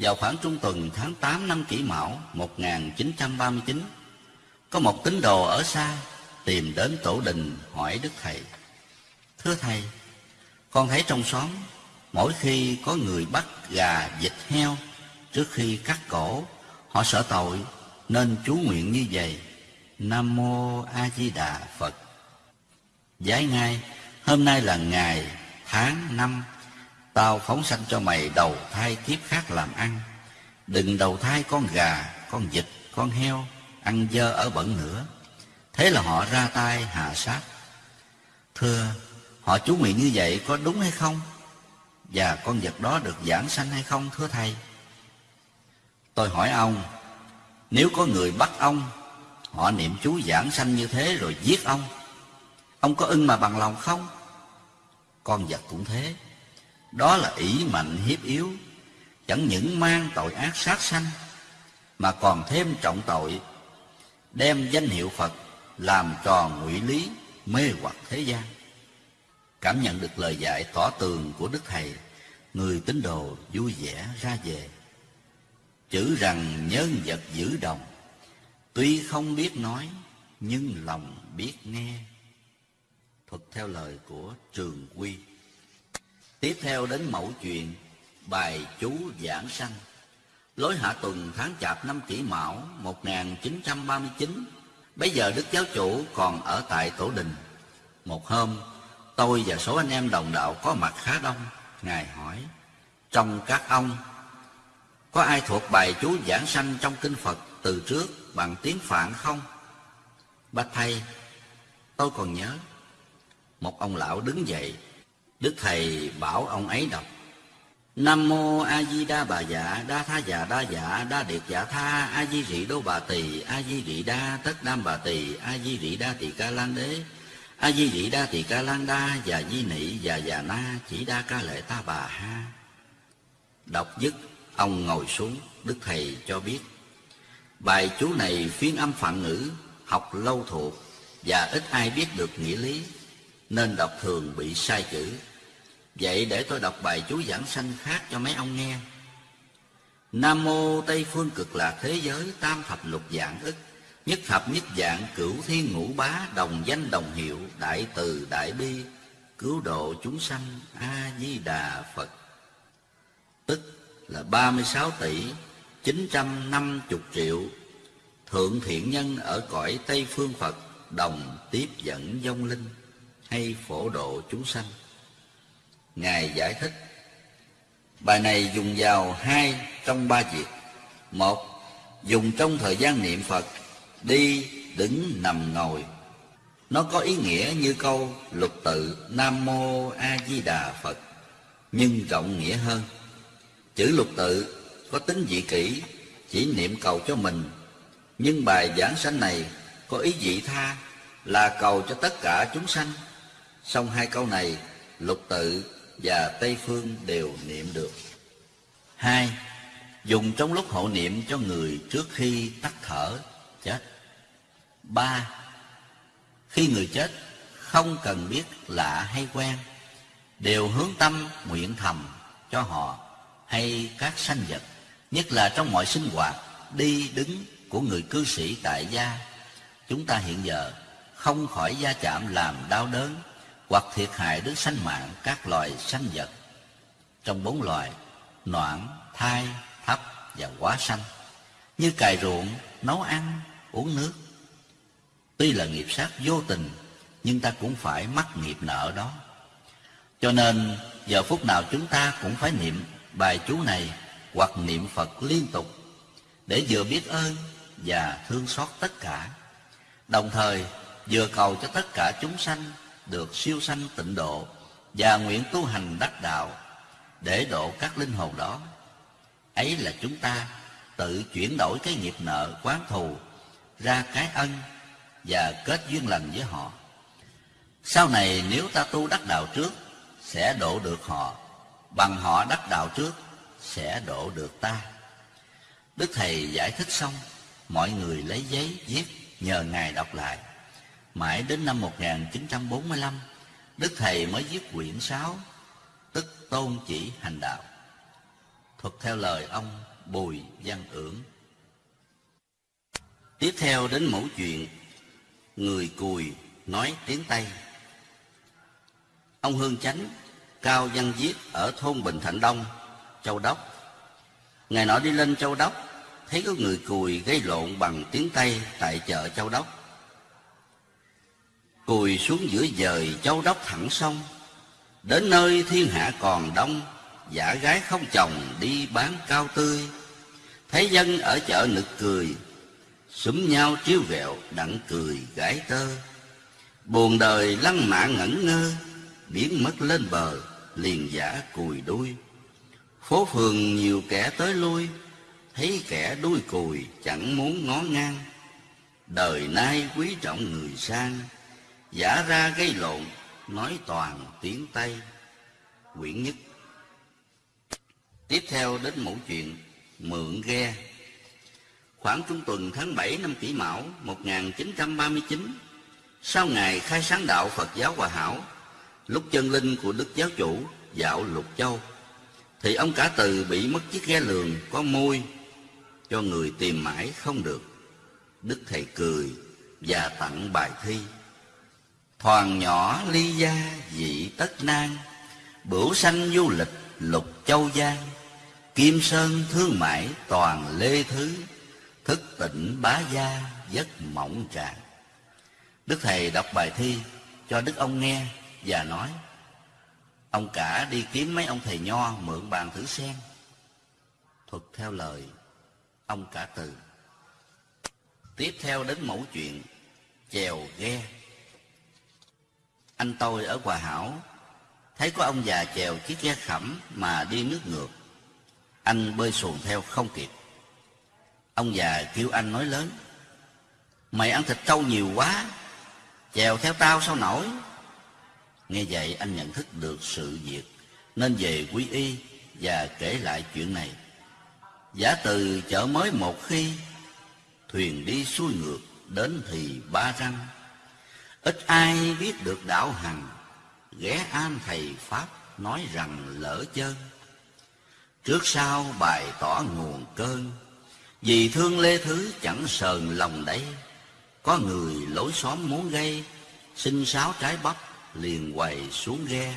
Vào khoảng trung tuần tháng 8 năm kỷ mão 1939, có một tín đồ ở xa tìm đến tổ đình hỏi Đức Thầy. Thưa Thầy, con thấy trong xóm mỗi khi có người bắt gà, vịt, heo trước khi cắt cổ, họ sợ tội nên chú nguyện như vậy. Nam Mô A Di Đà Phật. Giải ngay, hôm nay là ngày, tháng, năm, tao phóng sanh cho mày đầu thai kiếp khác làm ăn. Đừng đầu thai con gà, con vịt, con heo, ăn dơ ở bẩn nữa. Thế là họ ra tay hạ sát. Thưa, họ chú nguyện như vậy có đúng hay không? Và con vật đó được giảng sanh hay không thưa Thầy? Tôi hỏi ông, nếu có người bắt ông, họ niệm chú giảng sanh như thế rồi giết ông, ông có ưng mà bằng lòng không? Con vật cũng thế, đó là ỷ mạnh hiếp yếu, chẳng những mang tội ác sát sanh, mà còn thêm trọng tội, đem danh hiệu Phật làm tròn ngụy lý, mê hoặc thế gian. Cảm nhận được lời dạy tỏ tường của Đức Thầy, người tín đồ vui vẻ ra về. Chữ rằng nhân vật giữ đồng, tuy không biết nói, nhưng lòng biết nghe. Thuật theo lời của Trường Quy. Tiếp theo đến mẫu chuyện, bài chú giảng sanh. Lối hạ tuần tháng chạp năm kỷ mão 1939, bây giờ Đức Giáo Chủ còn ở tại Tổ Đình. Một hôm, tôi và số anh em đồng đạo có mặt khá đông. Ngài hỏi, trong các ông, có ai thuộc bài chú giảng sanh trong kinh Phật từ trước bằng tiếng Phạn không? Bạch Thầy, tôi còn nhớ. Một ông lão đứng dậy, Đức Thầy bảo ông ấy đọc. Nam mô A Di Đa Bà Dạ Đa Tha Dạ Đa Dạ Đa Điệt Dạ Tha, A Di Rị Đô Bà Tỳ, A Di Rị Đa Tất Đam Bà Tỳ, A Di Rị Đa Tỳ Ca Lan Đế, A Di Rị Đa Tỳ Ca Lan Đa dạ Di Nị dạ Già Na, Chỉ Đa Ca Lệ Ta Bà Ha Đọc dứt, ông ngồi xuống, Đức Thầy cho biết, Bài chú này phiên âm phạn ngữ, Học lâu thuộc Và ít ai biết được nghĩa lý, Nên đọc thường bị sai chữ Vậy để tôi đọc bài chú giảng sanh khác cho mấy ông nghe. Nam mô Tây phương cực lạc thế giới, tam thập lục dạng ức, Nhất thập nhất dạng cửu thiên ngũ bá, Đồng danh đồng hiệu, đại từ đại bi, Cứu độ chúng sanh, A-di-đà Phật Tức là 36 tỷ 950 triệu Thượng thiện nhân ở cõi Tây phương Phật Đồng tiếp dẫn vong linh Hay phổ độ chúng sanh Ngài giải thích. Bài này dùng vào hai trong ba việc. Một, dùng trong thời gian niệm Phật Đi, đứng, nằm, ngồi. Nó có ý nghĩa như câu lục tự Nam Mô A Di Đà Phật Nhưng rộng nghĩa hơn. Chữ lục tự có tính dị kỷ Chỉ niệm cầu cho mình. Nhưng bài giảng sanh này có ý dị tha Là cầu cho tất cả chúng sanh. Xong hai câu này lục tự và Tây Phương đều niệm được. Hai, dùng trong lúc hộ niệm cho người trước khi tắt thở, chết. Ba, khi người chết không cần biết lạ hay quen, đều hướng tâm nguyện thầm cho họ hay các sanh vật, nhất là trong mọi sinh hoạt, đi đứng của người cư sĩ tại gia. Chúng ta hiện giờ không khỏi gia chạm làm đau đớn hoặc thiệt hại đến sanh mạng các loài sanh vật. Trong bốn loài, noãn, thai, thấp và quá sanh, như cài ruộng, nấu ăn, uống nước. Tuy là nghiệp sát vô tình, nhưng ta cũng phải mắc nghiệp nợ đó. Cho nên, giờ phút nào chúng ta cũng phải niệm bài chú này hoặc niệm Phật liên tục để vừa biết ơn và thương xót tất cả. Đồng thời, vừa cầu cho tất cả chúng sanh được siêu sanh tịnh độ và nguyện tu hành đắc đạo để độ các linh hồn đó. Ấy là chúng ta tự chuyển đổi cái nghiệp nợ quán thù ra cái ân và kết duyên lành với họ. Sau này nếu ta tu đắc đạo trước sẽ độ được họ, bằng họ đắc đạo trước sẽ độ được ta. Đức Thầy giải thích xong, mọi người lấy giấy viết nhờ Ngài đọc lại. Mãi đến năm 1945, Đức Thầy mới viết quyển 6, tức Tôn Chỉ Hành Đạo. thuật theo lời ông Bùi Văn Ưỡng. Tiếp theo đến mẫu chuyện Người cùi nói tiếng Tây. Ông Hương Chánh, Cao Văn Viết ở thôn Bình Thạnh Đông, Châu Đốc. Ngày nọ đi lên Châu Đốc, thấy có người cùi gây lộn bằng tiếng Tây tại chợ Châu Đốc. Cùi xuống giữa dời Châu Đốc thẳng sông, đến nơi thiên hạ còn đông, giả gái không chồng đi bán cao tươi. Thấy dân ở chợ nực cười, Súng nhau chiếu vẹo đặng cười gái tơ. Buồn đời lăng mạ ngẩn ngơ Biến mất lên bờ liền giả cùi đuôi. Phố phường nhiều kẻ tới lui Thấy kẻ đuôi cùi chẳng muốn ngó ngang. Đời nay quý trọng người sang Giả ra gây lộn Nói toàn tiếng Tây Quyển nhất Tiếp theo đến mẫu chuyện Mượn ghe Khoảng trung tuần tháng 7 năm kỷ mão 1939, sau ngày khai sáng đạo Phật giáo Hòa Hảo, lúc chân linh của Đức Giáo Chủ dạo Lục Châu, thì ông cả từ bị mất chiếc ghe lường có môi, cho người tìm mãi không được. Đức Thầy cười và tặng bài thi. Thoàn nhỏ ly gia dị tất nan, Bửu sanh du lịch lục châu giang, Kim sơn thương mại toàn lê thứ, Thức tỉnh bá gia giấc mộng trạng Đức Thầy đọc bài thi cho Đức ông nghe và nói Ông cả đi kiếm mấy ông thầy nho mượn bàn thử xem. Thuật theo lời ông cả từ. Tiếp theo đến mẫu chuyện chèo ghe. Anh tôi ở Hòa Hảo. Thấy có ông già chèo chiếc ghe khẩm mà đi nước ngược. Anh bơi xuồng theo không kịp. Ông già kêu anh nói lớn, Mày ăn thịt trâu nhiều quá, Chèo theo tao sao nổi? Nghe vậy anh nhận thức được sự việc, Nên về quý y Và kể lại chuyện này. Giả từ chợ mới một khi, Thuyền đi xuôi ngược Đến thì ba răng. Ít ai biết được đạo hằng. Ghé an thầy Pháp Nói rằng lỡ chân Trước sau bài tỏ nguồn cơn. Vì thương Lê Thứ chẳng sờn lòng đấy Có người lối xóm muốn gây, Xin sáo trái bắp liền quầy xuống ghe.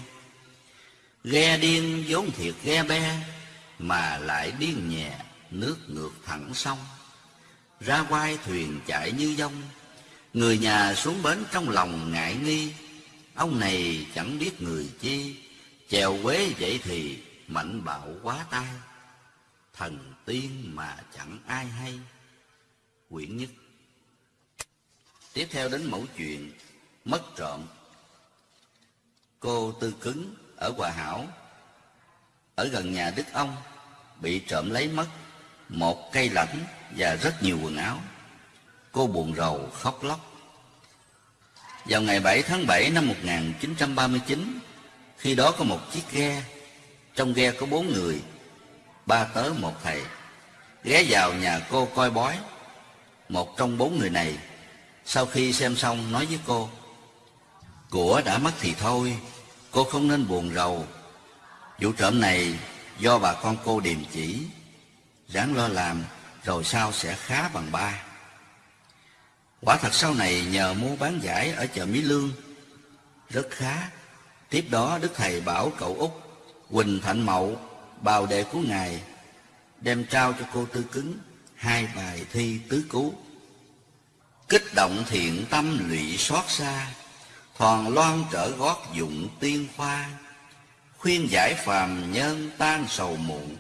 Ghe điên vốn thiệt ghe be, Mà lại điên nhẹ, nước ngược thẳng sông. Ra quai thuyền chạy như dông Người nhà xuống bến trong lòng ngại nghi. Ông này chẳng biết người chi. Chèo quế vậy thì mạnh bạo quá tai. Thần tiên mà chẳng ai hay. Quyển nhất. Tiếp theo đến mẫu chuyện, Mất trộm. Cô Tư Cứng ở Hòa Hảo, Ở gần nhà Đức Ông, Bị trộm lấy mất Một cây lãnh và rất nhiều quần áo. Cô buồn rầu khóc lóc Vào ngày 7 tháng 7 năm 1939 Khi đó có một chiếc ghe Trong ghe có bốn người Ba tớ một thầy ghé vào nhà cô coi bói. Một trong bốn người này, sau khi xem xong nói với cô, Của đã mất thì thôi, cô không nên buồn rầu. Vụ trộm này do bà con cô điềm chỉ, ráng lo làm rồi sau sẽ khá bằng ba. Quả thật sau này nhờ mua bán giải ở chợ Mỹ Lương, rất khá. Tiếp đó Đức Thầy bảo cậu Út, Quỳnh Thạnh Mậu, bào đệ của Ngài đem trao cho cô Tư Cứng hai bài thi tứ cú, Kích động thiện tâm lụy xót xa, thoàn loan trở gót dụng tiên khoa, khuyên giải phàm nhân tan sầu muộn,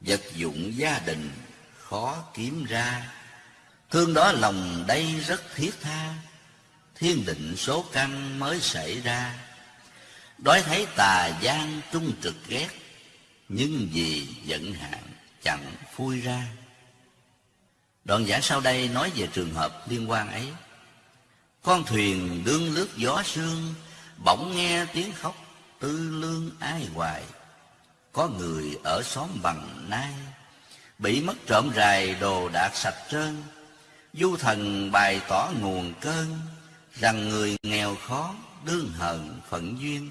vật dụng gia đình khó kiếm ra. Thương đó lòng đây rất thiết tha, thiên định số căn mới xảy ra. Đói thấy tà gian trung trực ghét, nhưng vì giận hạn chẳng phui ra. Đoạn giả sau đây nói về trường hợp liên quan ấy. Con thuyền đương lướt gió sương bỗng nghe tiếng khóc tư lương ai hoài. Có người ở xóm bằng nai bị mất trộm rài đồ đạc sạch trơn du thần bày tỏ nguồn cơn rằng người nghèo khó đương hận phận duyên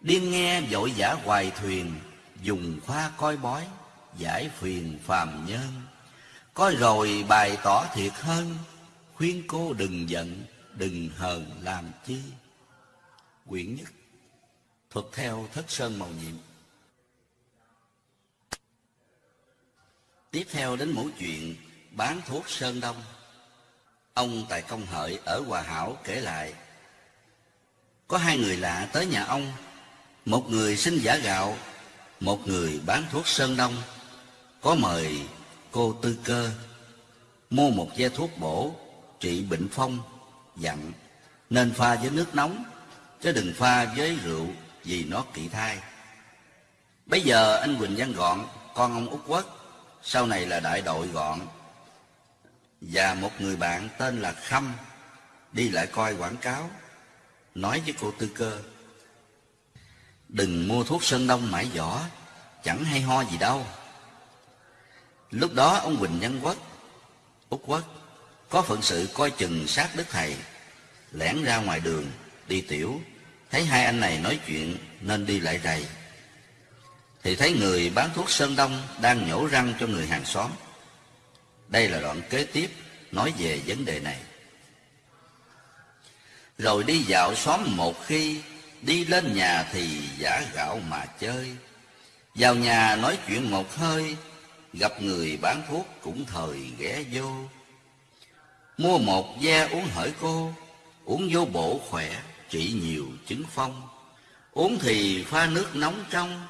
điên nghe vội giả hoài thuyền dùng khoa coi bói, giải phiền phàm nhân. Coi rồi bài tỏ thiệt hơn, khuyên cô đừng giận, đừng hờn làm chi. Quyển nhất, thuật theo thất sơn màu nhiệm. Tiếp theo đến mẫu chuyện bán thuốc Sơn Đông. Ông Tài Công Hợi ở Hòa Hảo kể lại, có hai người lạ tới nhà ông, một người xin giả gạo, một người bán thuốc Sơn Đông, có mời cô Tư Cơ mua một ve thuốc bổ trị bệnh phong, dặn nên pha với nước nóng, chứ đừng pha với rượu vì nó kỵ thai. Bây giờ anh Quỳnh Văn Gọn, con ông Út Quốc, sau này là đại đội Gọn, và một người bạn tên là Khâm đi lại coi quảng cáo, nói với cô Tư Cơ, đừng mua thuốc Sơn Đông mãi vỏ, chẳng hay ho gì đâu. Lúc đó ông Quỳnh nhân Quốc, Út Quốc, có phận sự coi chừng sát đức thầy, lẻn ra ngoài đường, đi tiểu, thấy hai anh này nói chuyện nên đi lại rầy. Thì thấy người bán thuốc Sơn Đông đang nhổ răng cho người hàng xóm. Đây là đoạn kế tiếp nói về vấn đề này. Rồi đi dạo xóm một khi, đi lên nhà thì giả gạo mà chơi. Vào nhà nói chuyện một hơi, gặp người bán thuốc cũng thời ghé vô. Mua một da uống hỡi cô, uống vô bổ khỏe, trị nhiều chứng phong. Uống thì pha nước nóng trong,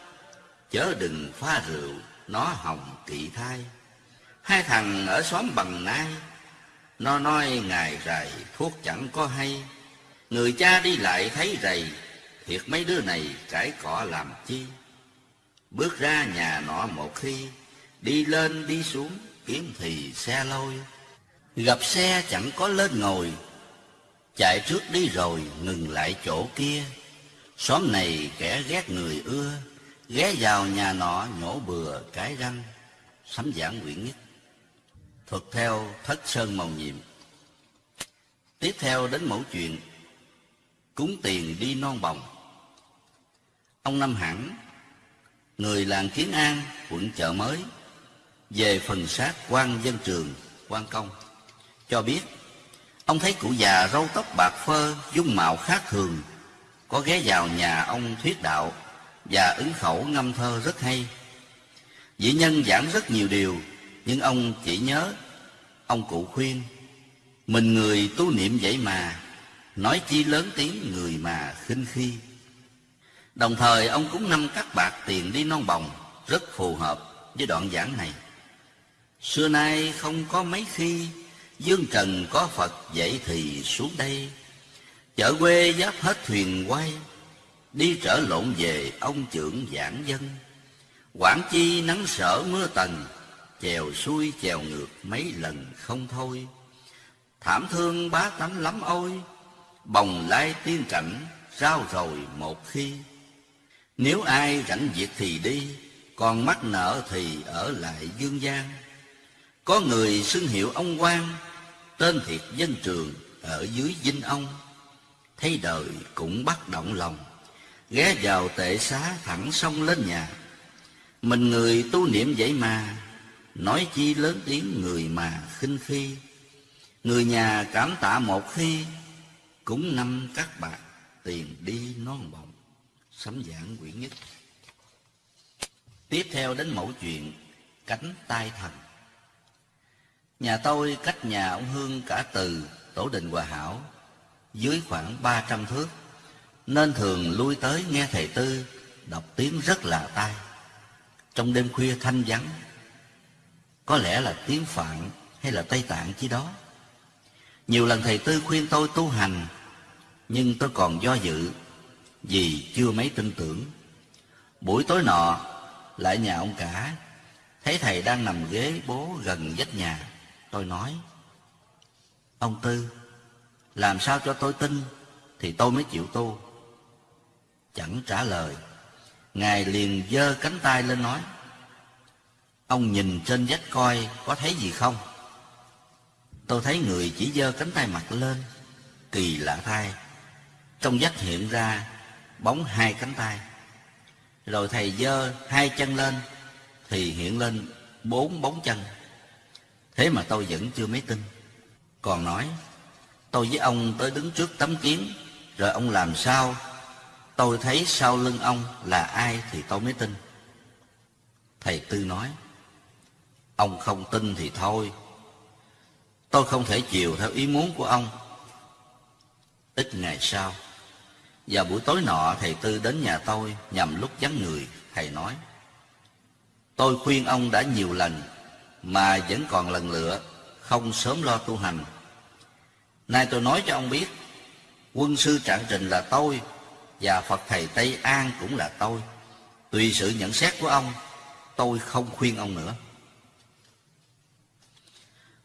chớ đừng pha rượu, nó hỏng kỵ thai. Hai thằng ở xóm bằng nai, nó nói ngày rày thuốc chẳng có hay. Người cha đi lại thấy rầy, thiệt mấy đứa này cãi cọ làm chi. Bước ra nhà nọ một khi, đi lên đi xuống kiếm thì xe lôi. Gặp xe chẳng có lên ngồi, chạy trước đi rồi ngừng lại chỗ kia. Xóm này kẻ ghét người ưa, ghé vào nhà nọ nhổ bừa cái răng. Sấm giảng nguyễn nhất. Thuật theo thất sơn màu nhiệm. Tiếp theo đến mẫu chuyện Cúng tiền đi non bồng. Ông Năm Hẳn, người làng Kiến An, quận chợ mới, về phần sát quan dân trường, quan công, cho biết ông thấy cụ già râu tóc bạc phơ, dung mạo khác thường, có ghé vào nhà ông thuyết đạo và ứng khẩu ngâm thơ rất hay. Dĩ nhân giảng rất nhiều điều, nhưng ông chỉ nhớ, ông cụ khuyên, mình người tu niệm vậy mà, nói chi lớn tiếng người mà khinh khi. Đồng thời ông cũng năm cắt bạc tiền đi non bồng, rất phù hợp với đoạn giảng này. Xưa nay không có mấy khi, dương trần có Phật vậy thì xuống đây. Chợ quê giáp hết thuyền quay, đi trở lộn về ông trưởng giảng dân. Quảng chi nắng sở mưa tần, chèo xuôi chèo ngược mấy lần không thôi. Thảm thương bá tánh lắm ôi, bồng lai tiên cảnh, rao rồi một khi. Nếu ai rảnh việc thì đi, còn mắc nợ thì ở lại dương gian. Có người xưng hiệu ông quan, tên thiệt dân trường ở dưới dinh ông. Thấy đời cũng bắt động lòng, ghé vào tệ xá thẳng sông lên nhà. Mình người tu niệm vậy mà, nói chi lớn tiếng người mà khinh khi. Người nhà cảm tạ một khi, cũng năm các bạc tiền đi non bồng. Sấm giảng quyển nhất. Tiếp theo đến mẫu chuyện Cánh tai thần. Nhà tôi cách nhà ông Hương cả từ Tổ đình Hòa Hảo dưới khoảng ba trăm thước, nên thường lui tới nghe thầy Tư đọc tiếng rất là tai. Trong đêm khuya thanh vắng, có lẽ là tiếng Phạn hay là Tây Tạng chi đó. Nhiều lần thầy Tư khuyên tôi tu hành, nhưng tôi còn do dự vì chưa mấy tin tưởng. Buổi tối nọ, lại nhà ông cả, thấy thầy đang nằm ghế bố gần vách nhà. Tôi nói, ông Tư, làm sao cho tôi tin thì tôi mới chịu tu. Chẳng trả lời, Ngài liền giơ cánh tay lên nói, Ông nhìn trên vách coi có thấy gì không? Tôi thấy người chỉ giơ cánh tay mặt lên, kỳ lạ thay. Trong vách hiện ra bóng hai cánh tay. Rồi thầy giơ hai chân lên Thì hiện lên bốn bóng chân Thế mà tôi vẫn chưa mấy tin Còn nói Tôi với ông tới đứng trước tấm kiến Rồi ông làm sao Tôi thấy sau lưng ông là ai thì tôi mới tin Thầy Tư nói Ông không tin thì thôi. Tôi không thể chiều theo ý muốn của ông. Ít ngày sau, Vào buổi tối nọ, thầy Tư đến nhà tôi Nhằm lúc vắng người, Thầy nói, Tôi khuyên ông đã nhiều lần, Mà vẫn còn lần lựa, Không sớm lo tu hành. Nay tôi nói cho ông biết, Quân sư Trạng Trình là tôi, Và Phật Thầy Tây An cũng là tôi. Tùy sự nhận xét của ông, Tôi không khuyên ông nữa.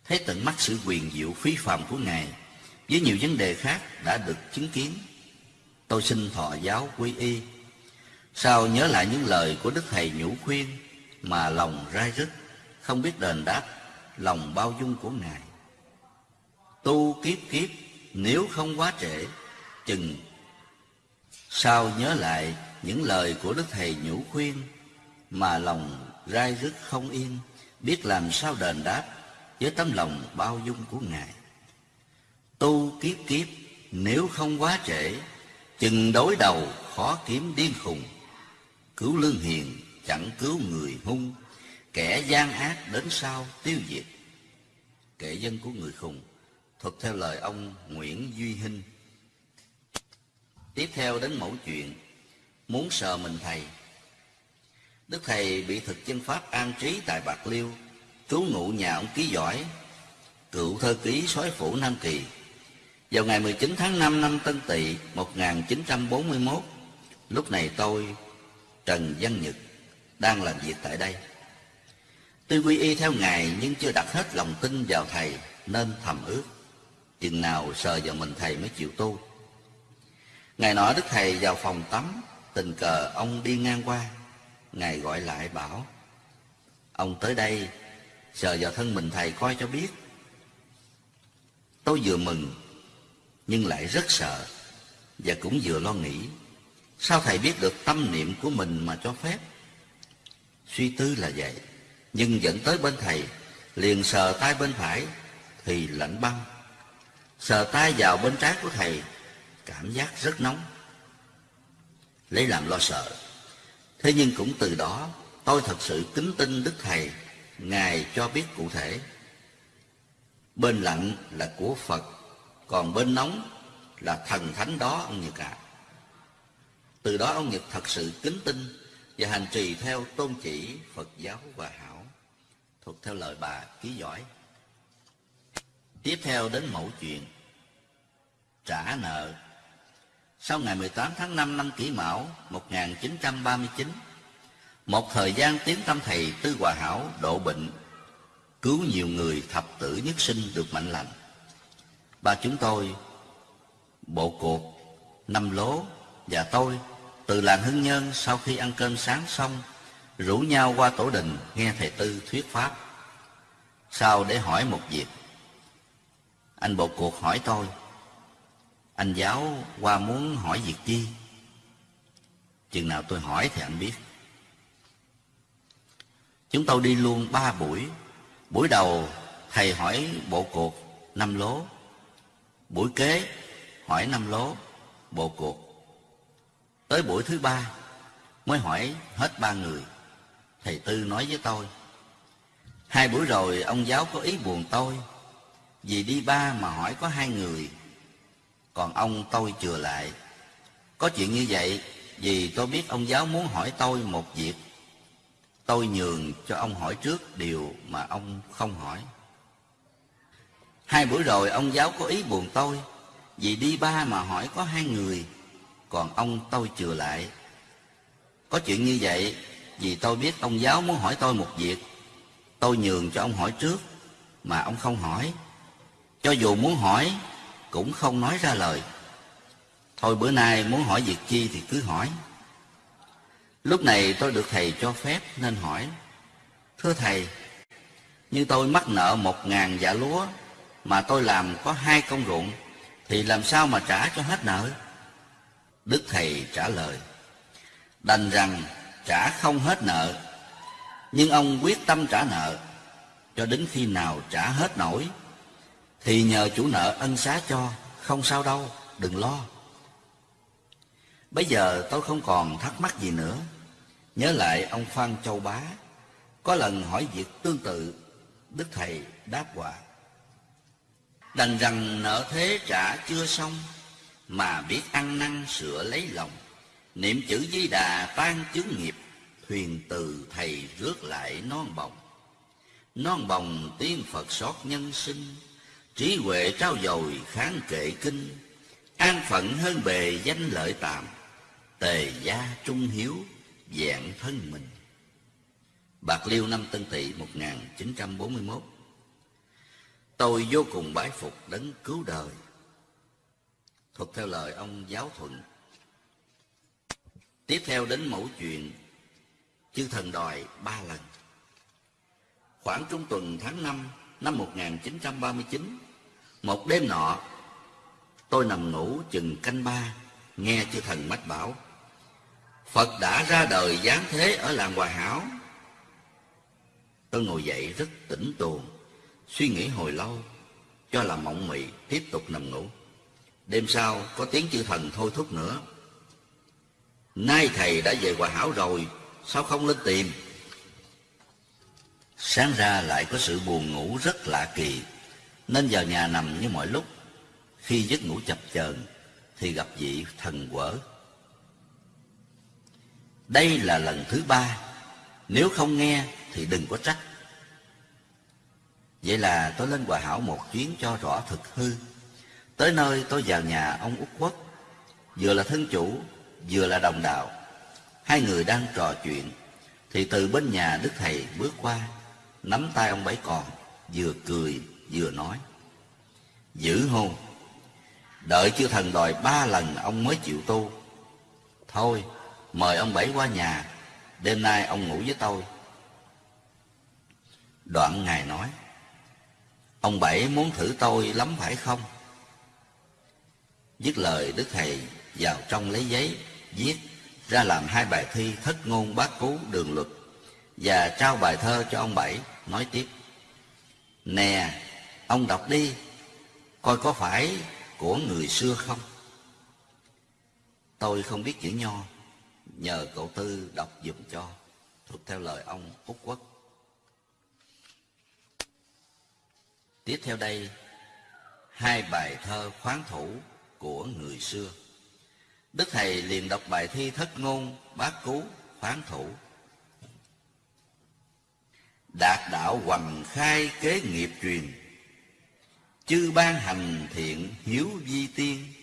Thấy tận mắt sự quyền diệu phi phàm của Ngài, Với nhiều vấn đề khác đã được chứng kiến. Tôi xin thọ giáo quy y. Sao nhớ lại những lời của Đức Thầy nhủ khuyên Mà lòng rai rứt, Không biết đền đáp Lòng bao dung của Ngài? Tu kiếp kiếp, Nếu không quá trễ, Chừng. Sao nhớ lại những lời của Đức Thầy nhủ khuyên Mà lòng rai rứt không yên, Biết làm sao đền đáp với tấm lòng bao dung của Ngài. Tu kiếp kiếp, Nếu không quá trễ, Chừng đối đầu khó kiếm điên khùng. Cứu lương hiền, chẳng cứu người hung. Kẻ gian ác đến sau tiêu diệt. Kẻ dân của người khùng, Thuật theo lời ông Nguyễn Duy Hinh. Tiếp theo đến mẫu chuyện, Muốn sờ mình thầy. Đức thầy bị thực chân pháp an trí tại Bạc Liêu. Trú ngụ nhà ông ký giỏi Cựu thơ ký soái phủ Nam Kỳ vào ngày 19 tháng 5 năm Tân Tỵ 1941, lúc này tôi, Trần Văn Nhật, đang làm việc tại đây. Tuy quy y theo Ngài nhưng chưa đặt hết lòng tin vào Thầy nên thầm ước. Chừng nào sờ vào mình Thầy mới chịu tu. Ngày nọ Đức Thầy vào phòng tắm, tình cờ ông đi ngang qua. Ngài gọi lại bảo, Ông tới đây, sờ vào thân mình Thầy coi cho biết. Tôi vừa mừng, nhưng lại rất sợ và cũng vừa lo nghĩ. Sao thầy biết được tâm niệm của mình mà cho phép? Suy tư là vậy, nhưng dẫn tới bên thầy, liền sờ tay bên phải thì lạnh băng. Sờ tay vào bên trái của thầy, cảm giác rất nóng. Lấy làm lo sợ. Thế nhưng cũng từ đó, tôi thật sự kính tin đức thầy ngài cho biết cụ thể bên lạnh là của phật còn bên nóng là thần thánh đó ông Nhật ạ. À. Từ đó ông Nhật thật sự kính tin và hành trì theo tôn chỉ Phật giáo và hảo, thuộc theo lời bà ký giỏi. Tiếp theo đến mẫu chuyện trả nợ. Sau ngày 18 tháng 5 năm Kỷ Mão 1939, một thời gian tiến tâm thầy Tư Hòa Hảo độ bệnh, cứu nhiều người thập tử nhất sinh được mạnh lành. Ba chúng tôi, bộ cuộc, năm lố và tôi từ làng Hưng Nhân sau khi ăn cơm sáng xong rủ nhau qua tổ đình nghe thầy Tư thuyết pháp. Sau để hỏi một việc. Anh bộ cuộc hỏi tôi, anh giáo qua muốn hỏi việc chi? Chừng nào tôi hỏi thì anh biết. Chúng tôi đi luôn ba buổi. Buổi đầu thầy hỏi bộ cuộc năm lố Buổi kế hỏi năm lố, bộ cuộc. Tới buổi thứ ba mới hỏi hết ba người. Thầy Tư nói với tôi, hai buổi rồi ông giáo có ý buồn tôi, vì đi ba mà hỏi có hai người, còn ông tôi chừa lại. Có chuyện như vậy vì tôi biết ông giáo muốn hỏi tôi một việc. Tôi nhường cho ông hỏi trước điều mà ông không hỏi. Hai bữa rồi ông giáo có ý buồn tôi, Vì đi ba mà hỏi có hai người, Còn ông tôi chừa lại. Có chuyện như vậy Vì tôi biết ông giáo muốn hỏi tôi một việc. Tôi nhường cho ông hỏi trước Mà ông không hỏi. Cho dù muốn hỏi, Cũng không nói ra lời. Thôi bữa nay muốn hỏi việc chi thì cứ hỏi. Lúc này tôi được thầy cho phép nên hỏi Thưa thầy Như tôi mắc nợ một ngàn dạ lúa mà tôi làm có hai công ruộng thì làm sao mà trả cho hết nợ đức thầy trả lời đành rằng trả không hết nợ, nhưng ông quyết tâm trả nợ, cho đến khi nào trả hết nổi, thì nhờ chủ nợ ân xá cho, không sao đâu, đừng lo. Bây giờ tôi không còn thắc mắc gì nữa. Nhớ lại ông Phan Châu Bá, có lần hỏi việc tương tự, Đức Thầy đáp quả. Đành rằng nợ thế trả chưa xong, mà biết ăn năn sửa lấy lòng. Niệm chữ di đà tan chứng nghiệp, thuyền từ Thầy rước lại non bồng. Non bồng tiên Phật xót nhân sinh, trí huệ trao dồi kháng kệ kinh, an phận hơn bề danh lợi tạm tề gia trung hiếu, dạng thân mình. Bạc liêu năm tân tỵ 1941 tôi vô cùng bái phục đấng cứu đời. Thuật theo lời ông giáo thuận. Tiếp theo đến mẫu chuyện chư thần đòi ba lần. Khoảng trung tuần tháng 5 năm 1939 một đêm nọ, tôi nằm ngủ chừng canh ba, nghe chư thần mách bảo. Phật đã ra đời giáng thế ở làng Hòa Hảo. Tôi ngồi dậy rất tỉnh tuồng, suy nghĩ hồi lâu, cho là mộng mị, tiếp tục nằm ngủ. Đêm sau có tiếng chư thần thôi thúc nữa. Nay thầy đã về Hòa Hảo rồi, sao không lên tìm? Sáng ra lại có sự buồn ngủ rất lạ kỳ, nên vào nhà nằm như mọi lúc. Khi giấc ngủ chập chờn thì gặp vị thần quở đây là lần thứ ba. Nếu không nghe thì đừng có trách. Vậy là tôi lên Hòa Hảo một chuyến cho rõ thực hư. Tới nơi tôi vào nhà ông Út Quốc. Vừa là thân chủ, Vừa là đồng đạo. Hai người đang trò chuyện. Thì từ bên nhà Đức Thầy bước qua, Nắm tay ông Bảy Còn, Vừa cười, vừa nói. Giữ hôn. Đợi chư thần đòi ba lần, ông mới chịu tu. Thôi mời ông Bảy qua nhà, đêm nay ông ngủ với tôi. Đoạn Ngài nói, ông Bảy muốn thử tôi lắm phải không? Dứt lời Đức Thầy vào trong lấy giấy, viết ra làm hai bài thi thất ngôn bát cú đường luật và trao bài thơ cho ông Bảy, nói tiếp. Nè, ông đọc đi, coi có phải của người xưa không? Tôi không biết chữ nho, nhờ cậu Tư đọc dùm cho, thuộc theo lời ông Úc Quốc. Tiếp theo đây, hai bài thơ khoáng thủ của người xưa. Đức Thầy liền đọc bài thi thất ngôn bát cú khoáng thủ. Đạt đạo hoành khai kế nghiệp truyền, Chư ban hành thiện hiếu vi tiên,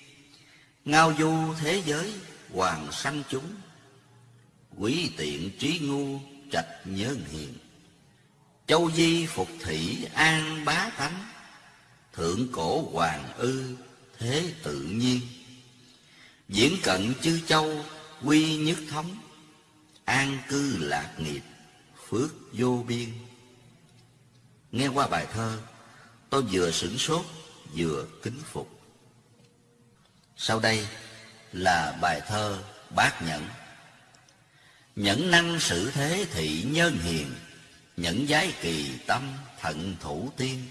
Ngao du thế giới hoàng sanh chúng, quý tiện trí ngu trạch nhơn hiền châu di phục thị an bá tánh, thượng cổ hoàng ư thế tự nhiên. Diễn cận chư châu quy nhất thống, an cư lạc nghiệp phước vô biên. Nghe qua bài thơ, tôi vừa sửng sốt, vừa kính phục. Sau đây là bài thơ bác nhẫn. Nhẫn năng sự thế thị nhân hiền, Nhẫn giái kỳ tâm thận thủ tiên.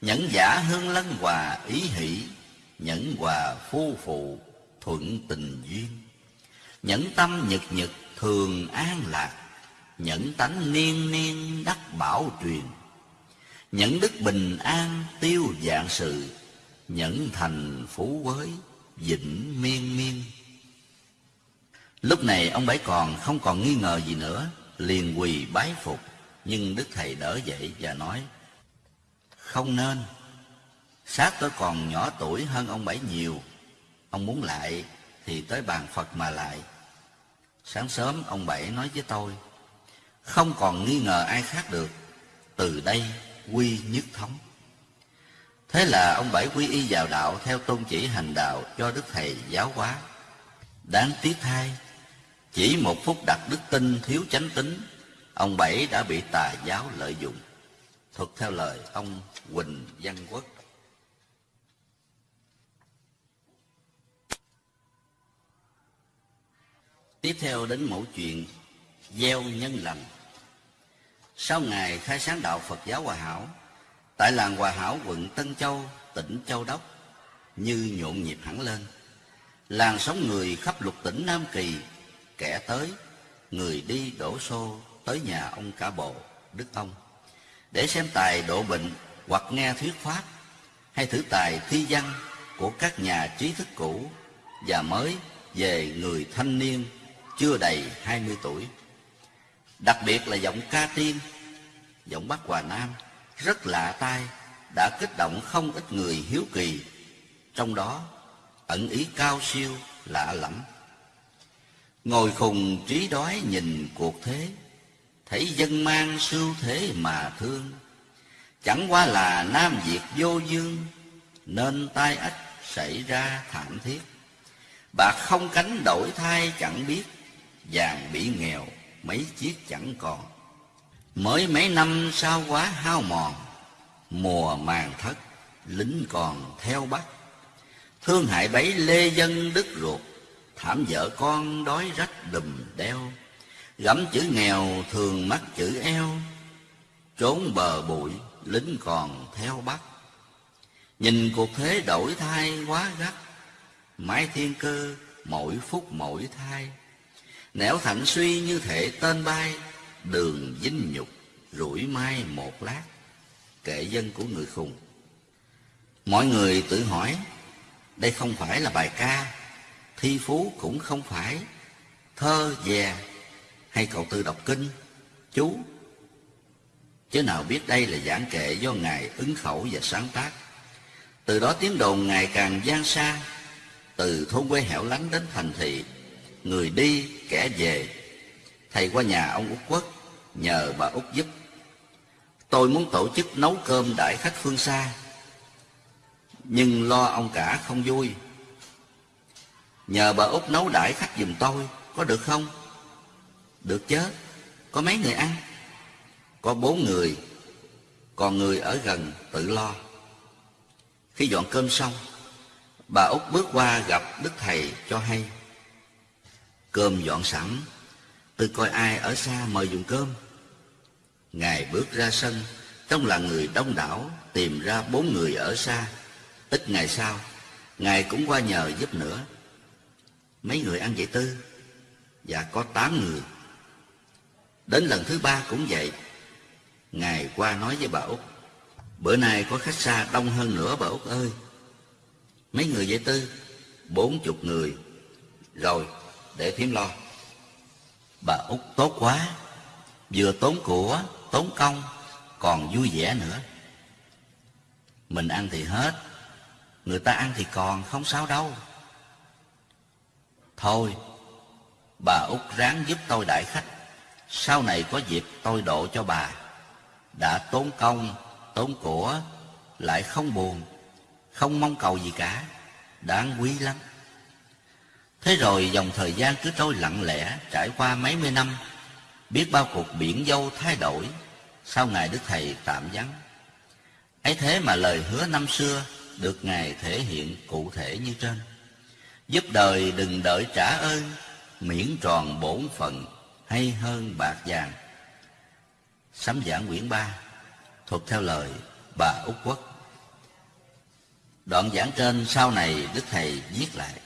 Nhẫn giả hương lân hòa ý hỷ, Nhẫn hòa phu phụ thuận tình duyên. Nhẫn tâm nhật nhật thường an lạc, Nhẫn tánh niên niên đắc bảo truyền. Nhẫn đức bình an tiêu dạng sự, Nhẫn thành phú quới vĩnh miên miên. Lúc này ông Bảy còn không còn nghi ngờ gì nữa, liền quỳ bái phục, nhưng Đức Thầy đỡ dậy và nói, Không nên, sát tôi còn nhỏ tuổi hơn ông Bảy nhiều, ông muốn lại thì tới bàn Phật mà lại. Sáng sớm ông Bảy nói với tôi, Không còn nghi ngờ ai khác được, từ đây quy nhất thống. Thế là ông Bảy quy y vào đạo theo tôn chỉ hành đạo cho Đức Thầy giáo hóa. Đáng tiếc thay, chỉ một phút đặt đức tin thiếu chánh tính, ông Bảy đã bị tà giáo lợi dụng. Thuật theo lời ông Quỳnh Văn Quốc. Tiếp theo đến mẫu chuyện gieo nhân lành sau ngày khai sáng đạo phật giáo hòa hảo tại làng hòa hảo quận tân châu tỉnh châu đốc như nhộn nhịp hẳn lên làng sống người khắp lục tỉnh nam kỳ kẻ tới người đi đổ xô tới nhà ông cả bộ đức ông để xem tài độ bệnh hoặc nghe thuyết pháp hay thử tài thi văn của các nhà trí thức cũ và mới về người thanh niên chưa đầy hai mươi tuổi. Đặc biệt là giọng ca tiên, giọng Bắc Hòa Nam rất lạ tai đã kích động không ít người hiếu kỳ, trong đó ẩn ý cao siêu lạ lẫm. Ngồi khùng trí đói nhìn cuộc thế, thấy dân mang sưu thế mà thương. Chẳng qua là Nam Việt vô dương, nên tai ách xảy ra thảm thiết. Bạc không cánh đổi thay chẳng biết, vàng bị nghèo mấy chiếc chẳng còn. Mới mấy năm sau quá hao mòn, mùa màng thất, lính còn theo bắt. Thương hại bấy lê dân đứt ruột, thảm vợ con đói rách đùm đeo. Gẫm chữ nghèo thường mắc chữ eo, trốn bờ bụi lính còn theo bắt. Nhìn cuộc thế đổi thay quá gắt, mãi thiên cơ mỗi phút mỗi thai. Nẻo thạnh suy như thể tên bay, đường dinh nhục, rủi mai một lát. Kệ dân của người khùng. Mọi người tự hỏi, đây không phải là bài ca, thi phú cũng không phải, thơ về hay cậu tư đọc kinh, chú. Chứ nào biết đây là giảng kệ do Ngài ứng khẩu và sáng tác. Từ đó tiếng đồn ngày càng gian xa, từ thôn quê hẻo lánh đến thành thị, người đi kẻ về. Thầy qua nhà ông Út Quốc, nhờ bà Út giúp. Tôi muốn tổ chức nấu cơm đại khách phương xa, nhưng lo ông cả không vui. Nhờ bà Út nấu đãi khách giùm tôi, có được không? Được chứ, có mấy người ăn? Có bốn người, còn người ở gần tự lo. Khi dọn cơm xong, bà Út bước qua gặp Đức Thầy cho hay. Cơm dọn sẵn, tôi coi ai ở xa mời dùng cơm. Ngài bước ra sân, trong là người đông đảo tìm ra bốn người ở xa. Ít ngày sau, Ngài cũng qua nhờ giúp nữa. Mấy người ăn vậy tư? Dạ có tám người. Đến lần thứ ba cũng vậy. Ngài qua nói với bà Út. Bữa nay có khách xa đông hơn nữa bà Út ơi. Mấy người vậy tư? Bốn chục người. Rồi, để thím lo. Bà Út tốt quá. Vừa tốn của, tốn công, còn vui vẻ nữa. Mình ăn thì hết, người ta ăn thì còn, không sao đâu. Thôi, bà Út ráng giúp tôi đại khách. Sau này có dịp tôi độ cho bà. Đã tốn công, tốn của, lại không buồn, không mong cầu gì cả, đáng quý lắm. Thế rồi dòng thời gian cứ trôi lặng lẽ, trải qua mấy mươi năm, biết bao cuộc biển dâu thay đổi, sau ngày Đức Thầy tạm vắng. ấy thế mà lời hứa năm xưa được Ngài thể hiện cụ thể như trên. Giúp đời đừng đợi trả ơn, miễn tròn bổn phận, hay hơn bạc vàng. Sấm giảng quyển ba thuộc theo lời bà Úc Quốc. Đoạn giảng trên sau này Đức Thầy viết lại.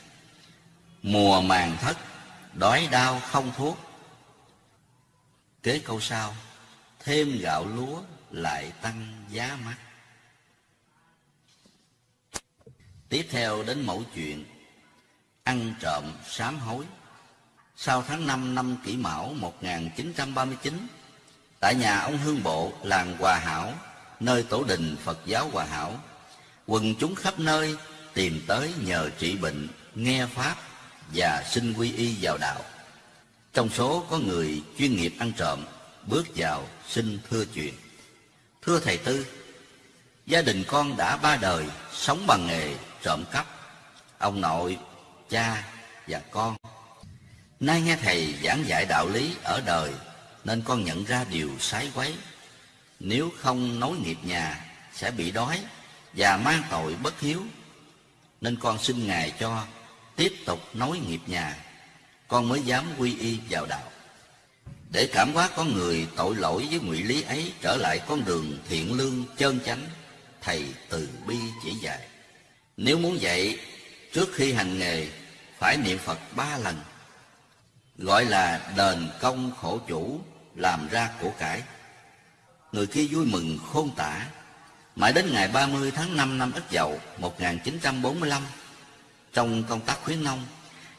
Mùa màng thất, đói đau không thuốc. Kế câu sau, thêm gạo lúa lại tăng giá mắt. Tiếp theo đến mẫu chuyện Ăn trộm sám hối Sau tháng 5 năm kỷ mão 1939 Tại nhà ông Hương Bộ, làng Hòa Hảo, nơi tổ đình Phật giáo Hòa Hảo, quần chúng khắp nơi tìm tới nhờ trị bệnh, nghe Pháp và xin quy y vào đạo. Trong số có người chuyên nghiệp ăn trộm, bước vào xin thưa chuyện. Thưa Thầy Tư, gia đình con đã ba đời sống bằng nghề trộm cắp. Ông nội, cha và con. Nay nghe Thầy giảng dạy đạo lý ở đời nên con nhận ra điều sái quấy. Nếu không nối nghiệp nhà sẽ bị đói và mang tội bất hiếu. Nên con xin Ngài cho tiếp tục nối nghiệp nhà, con mới dám quy y vào đạo. để cảm hóa con người tội lỗi với ngụy lý ấy trở lại con đường thiện lương chân chánh thầy từ bi chỉ dạy nếu muốn dạy trước khi hành nghề, phải niệm phật ba lần. Gọi là đền công khổ chủ, làm ra của cải. Người kia vui mừng, khôn tả. Mãi đến ngày 30 tháng 5 năm Ất Dậu 1945 trong công tác khuyến nông,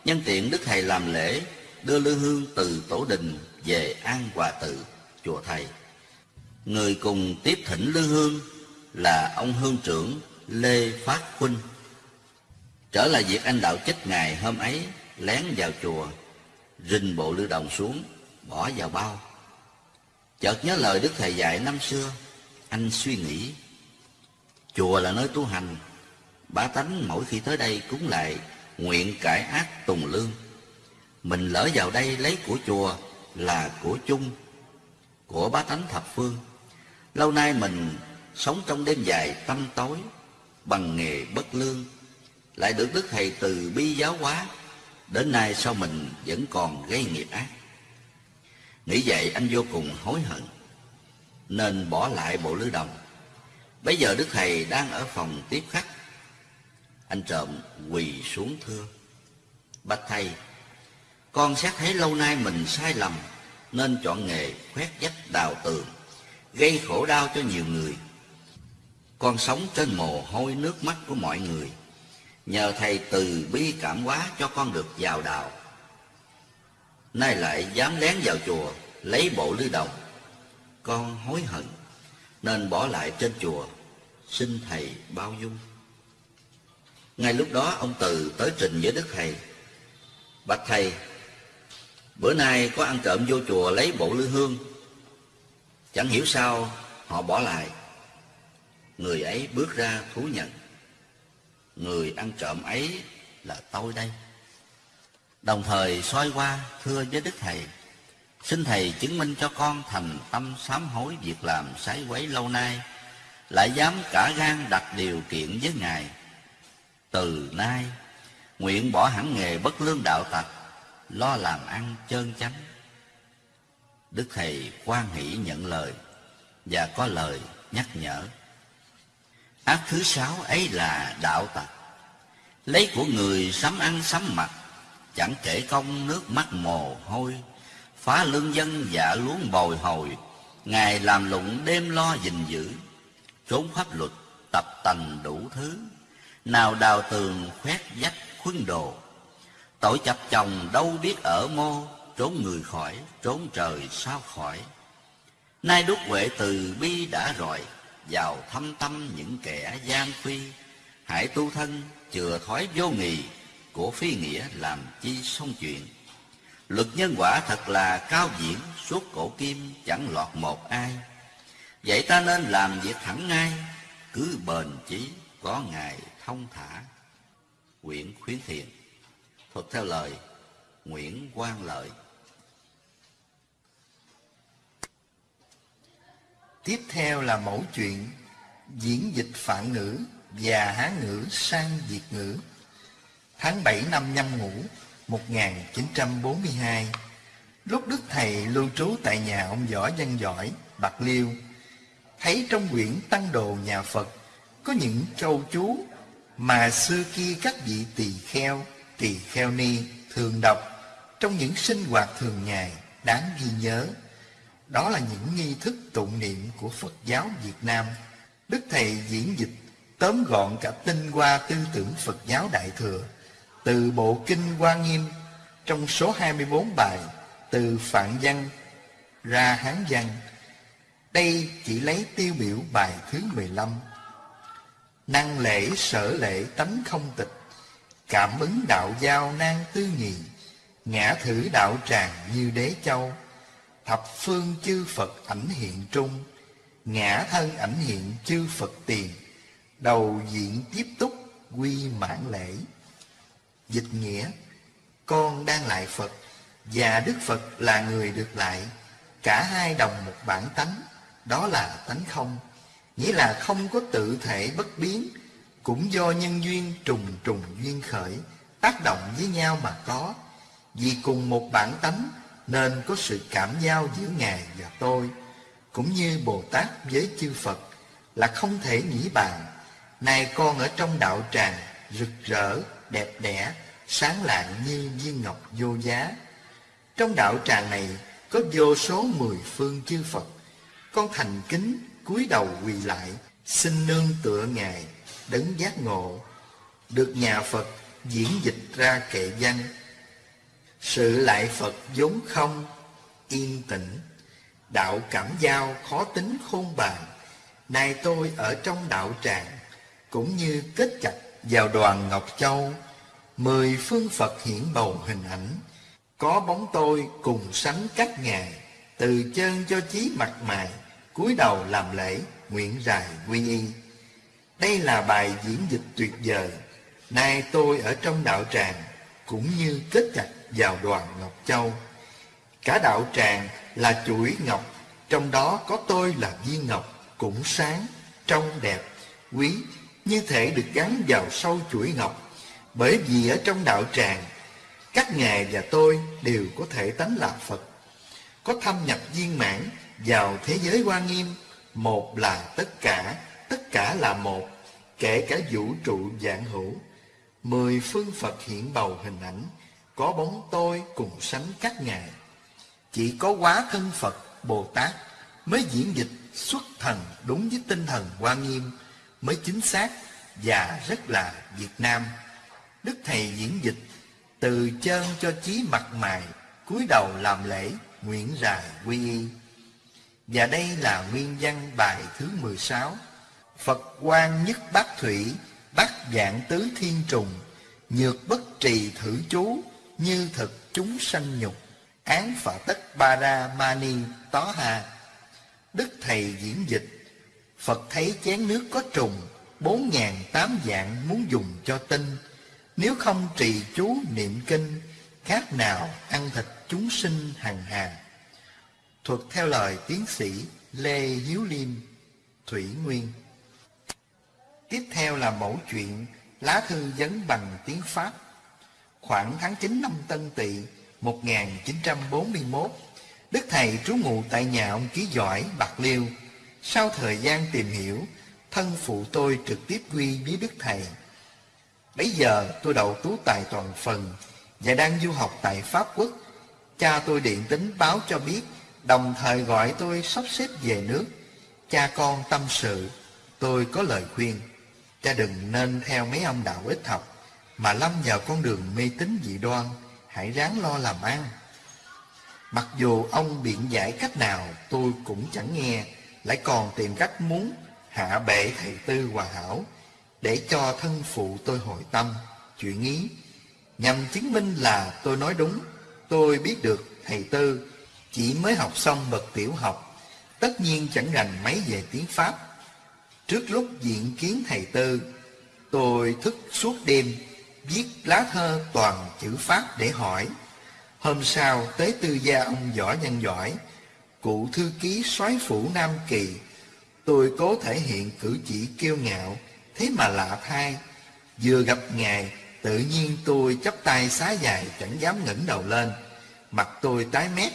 nhân tiện đức thầy làm lễ đưa lư hương từ tổ đình về an hòa tự, chùa thầy. Người cùng tiếp thỉnh lư hương là ông hương trưởng lê phát huynh trở lại việc anh đạo chết ngày hôm ấy, lén vào chùa rình bộ lưu đồng xuống, bỏ vào bao. Chợt nhớ lời đức thầy dạy năm xưa, anh suy nghĩ, chùa là nơi tu hành, bá tánh mỗi khi tới đây cúng lại nguyện cải ác tùng lương. Mình lỡ vào đây lấy của chùa là của chung, của bá tánh thập phương. Lâu nay mình sống trong đêm dài tâm tối, bằng nghề bất lương lại được đức thầy từ bi giáo hóa. Đến nay sao mình vẫn còn gây nghiệp ác? Nghĩ vậy anh vô cùng hối hận, nên bỏ lại bộ lư đồng. Bây giờ đức thầy đang ở phòng tiếp khách. Anh trộm quỳ xuống thưa. Bạch thầy, con xét thấy lâu nay mình sai lầm, nên chọn nghề khoét vách đào tường, gây khổ đau cho nhiều người. Con sống trên mồ hôi nước mắt của mọi người nhờ thầy từ bi cảm hóa cho con được vào đạo. Nay lại dám lén vào chùa, lấy bộ lư đồng. Con hối hận, nên bỏ lại trên chùa. Xin thầy bao dung. Ngay lúc đó, ông từ tới trình với đức thầy. Bạch thầy, bữa nay có ăn trộm vô chùa lấy bộ lư hương. Chẳng hiểu sao họ bỏ lại. Người ấy bước ra thú nhận người ăn trộm ấy là tôi đây. Đồng thời soi qua, thưa với đức thầy, xin thầy chứng minh cho con thành tâm sám hối việc làm sái quấy lâu nay, lại dám cả gan đặt điều kiện với ngài. Từ nay, nguyện bỏ hẳn nghề bất lương đạo tặc, lo làm ăn chơn chánh. Đức thầy quan hỷ nhận lời và có lời nhắc nhở ác thứ sáu ấy là đạo tặc. Lấy của người sắm ăn sắm mặc, chẳng kể công nước mắt mồ hôi. Phá lương dân dạ luống bồi hồi ngày làm lụng đêm lo gìn giữ. Trốn pháp luật tập tành đủ thứ, nào đào tường khoét vách khuân đồ. Tội chập chồng đâu biết ở mô, trốn người khỏi, trốn trời sao khỏi. Nay đúc huệ từ bi đã rọi vào thâm tâm những kẻ gian phi hãy tu thân chừa thói vô nghì của phi nghĩa làm chi xong chuyện. Luật nhân quả thật là cao diễn, suốt cổ kim chẳng lọt một ai. Vậy ta nên làm việc thẳng ngay, cứ bền chí có ngày thông thả. Quyển khuyến thiện, thuật theo lời nguyễn quang lợi. Tiếp theo là mẫu chuyện diễn dịch phạn ngữ và hán ngữ sang việt ngữ tháng 7 năm nhâm ngũ 1942 lúc đức thầy lưu trú tại nhà ông võ văn giỏi bạc liêu thấy trong quyển tăng đồ nhà phật có những châu chú mà xưa kia các vị tỳ kheo, tỳ kheo ni thường đọc trong những sinh hoạt thường ngày đáng ghi nhớ. Đó là những nghi thức tụng niệm của Phật giáo Việt Nam. Đức Thầy diễn dịch, tóm gọn cả tinh hoa tư tưởng Phật giáo Đại Thừa, từ bộ Kinh Hoa Nghiêm, trong số 24 bài, từ Phạn Văn ra Hán Văn. Đây chỉ lấy tiêu biểu bài thứ 15 Năng lễ sở lễ tánh không tịch, Cảm ứng đạo giao nan tư nghị Ngã thử đạo tràng như đế châu Thập phương chư Phật ảnh hiện trung, Ngã thân ảnh hiện chư Phật tiền, Đầu diện tiếp túc quy mãn lễ. Dịch nghĩa, Con đang lại Phật, Và Đức Phật là người được lại, Cả hai đồng một bản tánh, Đó là tánh không. Nghĩa là không có tự thể bất biến, Cũng do nhân duyên trùng trùng duyên khởi, Tác động với nhau mà có. Vì cùng một bản tánh nên có sự cảm giao giữa Ngài và tôi, cũng như Bồ Tát với chư Phật là không thể nghĩ bàn. Này con ở trong đạo tràng, rực rỡ, đẹp đẽ, sáng lạng như viên ngọc vô giá. Trong đạo tràng này có vô số mười phương chư Phật. Con thành kính cúi đầu quỳ lại, xin nương tựa Ngài, đấng giác ngộ, được nhà Phật diễn dịch ra kệ văn. Sự lại Phật vốn không, yên tĩnh, đạo cảm giao khó tính khôn bàn. Nay tôi ở trong đạo tràng, cũng như kết chặt vào đoàn Ngọc Châu, mười phương Phật hiển bầu hình ảnh, có bóng tôi cùng sánh các ngài, từ chân cho chí mặt mày, cúi đầu làm lễ, nguyện rài quy y. Đây là bài diễn dịch tuyệt vời. Nay tôi ở trong đạo tràng, cũng như kết chặt vào đoàn Ngọc Châu. Cả đạo tràng là chuỗi ngọc, trong đó có tôi là viên ngọc, cũng sáng, trong đẹp, quý, như thể được gắn vào sâu chuỗi ngọc. Bởi vì ở trong đạo tràng, các ngài và tôi đều có thể tánh là Phật, có thâm nhập viên mãn vào thế giới quan nghiêm, một là tất cả, tất cả là một, kể cả vũ trụ dạng hữu. Mười phương Phật hiện bầu hình ảnh, có bóng tôi cùng sánh các ngài. Chỉ có quá thân Phật, Bồ Tát mới diễn dịch xuất thần đúng với tinh thần hoa nghiêm, mới chính xác và rất là Việt Nam. Đức Thầy diễn dịch từ chân cho chí mặt mày, cúi đầu làm lễ, nguyện rài quy y. Và đây là nguyên văn bài thứ 16. Phật quan nhất bát thủy, bát dạng tứ thiên trùng, nhược bất trì thử chú, như thực chúng sanh nhục, án phạ tất ba ra mani tó hà. Đức Thầy diễn dịch, Phật thấy chén nước có trùng, bốn ngàn tám dạng muốn dùng cho tinh, nếu không trì chú niệm kinh, khác nào ăn thịt chúng sinh hằng hà. Thuật theo lời tiến sĩ Lê Hiếu Liêm, Thủy Nguyên. Tiếp theo là mẫu chuyện lá thư vấn bằng tiếng Pháp. Khoảng tháng 9 năm Tân Tỵ 1941, Đức Thầy trú ngụ tại nhà ông Ký Giỏi, Bạc Liêu. Sau thời gian tìm hiểu, thân phụ tôi trực tiếp quy với Đức Thầy. Bây giờ tôi đậu tú tài toàn phần và đang du học tại Pháp Quốc. Cha tôi điện tính báo cho biết, đồng thời gọi tôi sắp xếp về nước. Cha con tâm sự, tôi có lời khuyên. Cha đừng nên theo mấy ông đạo ít học, mà lâm vào con đường mê tín dị đoan, hãy ráng lo làm ăn. Mặc dù ông biện giải cách nào tôi cũng chẳng nghe, lại còn tìm cách muốn hạ bệ thầy tư hòa hảo, để cho thân phụ tôi hồi tâm, chuyện ý, nhằm chứng minh là tôi nói đúng. Tôi biết được thầy Tư chỉ mới học xong bậc tiểu học, tất nhiên chẳng rành mấy về tiếng Pháp. Trước lúc diện kiến thầy Tư, tôi thức suốt đêm viết lá thơ toàn chữ Pháp để hỏi. Hôm sau tới tư gia ông Võ Nhân Giỏi, cụ thư ký soái phủ Nam Kỳ, tôi cố thể hiện cử chỉ kiêu ngạo, Thế mà lạ thay, vừa gặp Ngài, tự nhiên tôi chắp tay xá dài chẳng dám ngẩng đầu lên. Mặt tôi tái mét,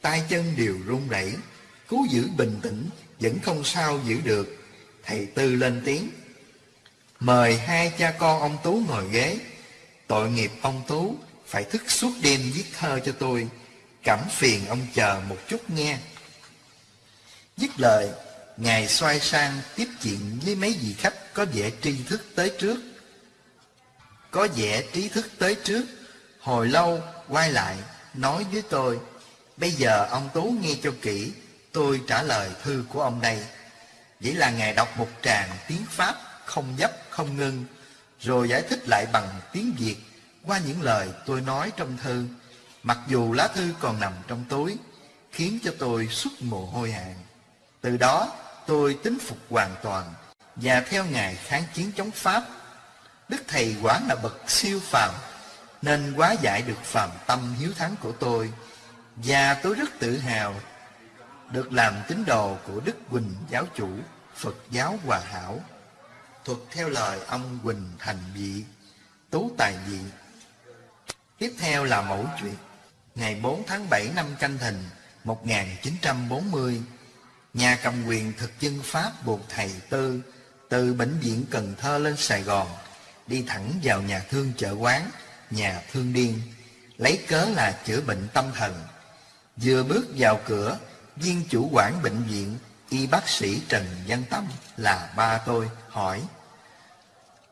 tay chân đều run rẩy, cố giữ bình tĩnh, vẫn không sao giữ được. Thầy Tư lên tiếng, mời hai cha con ông Tú ngồi ghế. Tội nghiệp ông Tú phải thức suốt đêm viết thơ cho tôi, cảm phiền ông chờ một chút nghe. Dứt lời, Ngài xoay sang tiếp chuyện với mấy vị khách có vẻ tri thức tới trước. Có vẻ trí thức tới trước, hồi lâu quay lại nói với tôi, bây giờ ông Tú nghe cho kỹ, tôi trả lời thư của ông đây. Vậy là Ngài đọc một tràng tiếng Pháp không dấp không ngưng, rồi giải thích lại bằng tiếng Việt qua những lời tôi nói trong thư, mặc dù lá thư còn nằm trong túi, khiến cho tôi xuất mồ hôi hàng. Từ đó tôi tính phục hoàn toàn và theo Ngài kháng chiến chống Pháp. Đức Thầy quả là bậc siêu phàm, nên quá giải được phàm tâm hiếu thắng của tôi. Và tôi rất tự hào được làm tín đồ của Đức Quỳnh giáo chủ, Phật giáo Hòa Hảo. Thuật theo lời ông Quỳnh Thành Vị, Tú Tài Vị. Tiếp theo là mẫu chuyện. ngày 4 tháng 7 năm Canh Thìn 1940, nhà cầm quyền thực dân Pháp buộc thầy Tư từ bệnh viện Cần Thơ lên Sài Gòn, đi thẳng vào nhà thương chợ quán, nhà thương điên, lấy cớ là chữa bệnh tâm thần. Vừa bước vào cửa, viên chủ quản bệnh viện, y bác sĩ Trần Văn Tâm là ba tôi, hỏi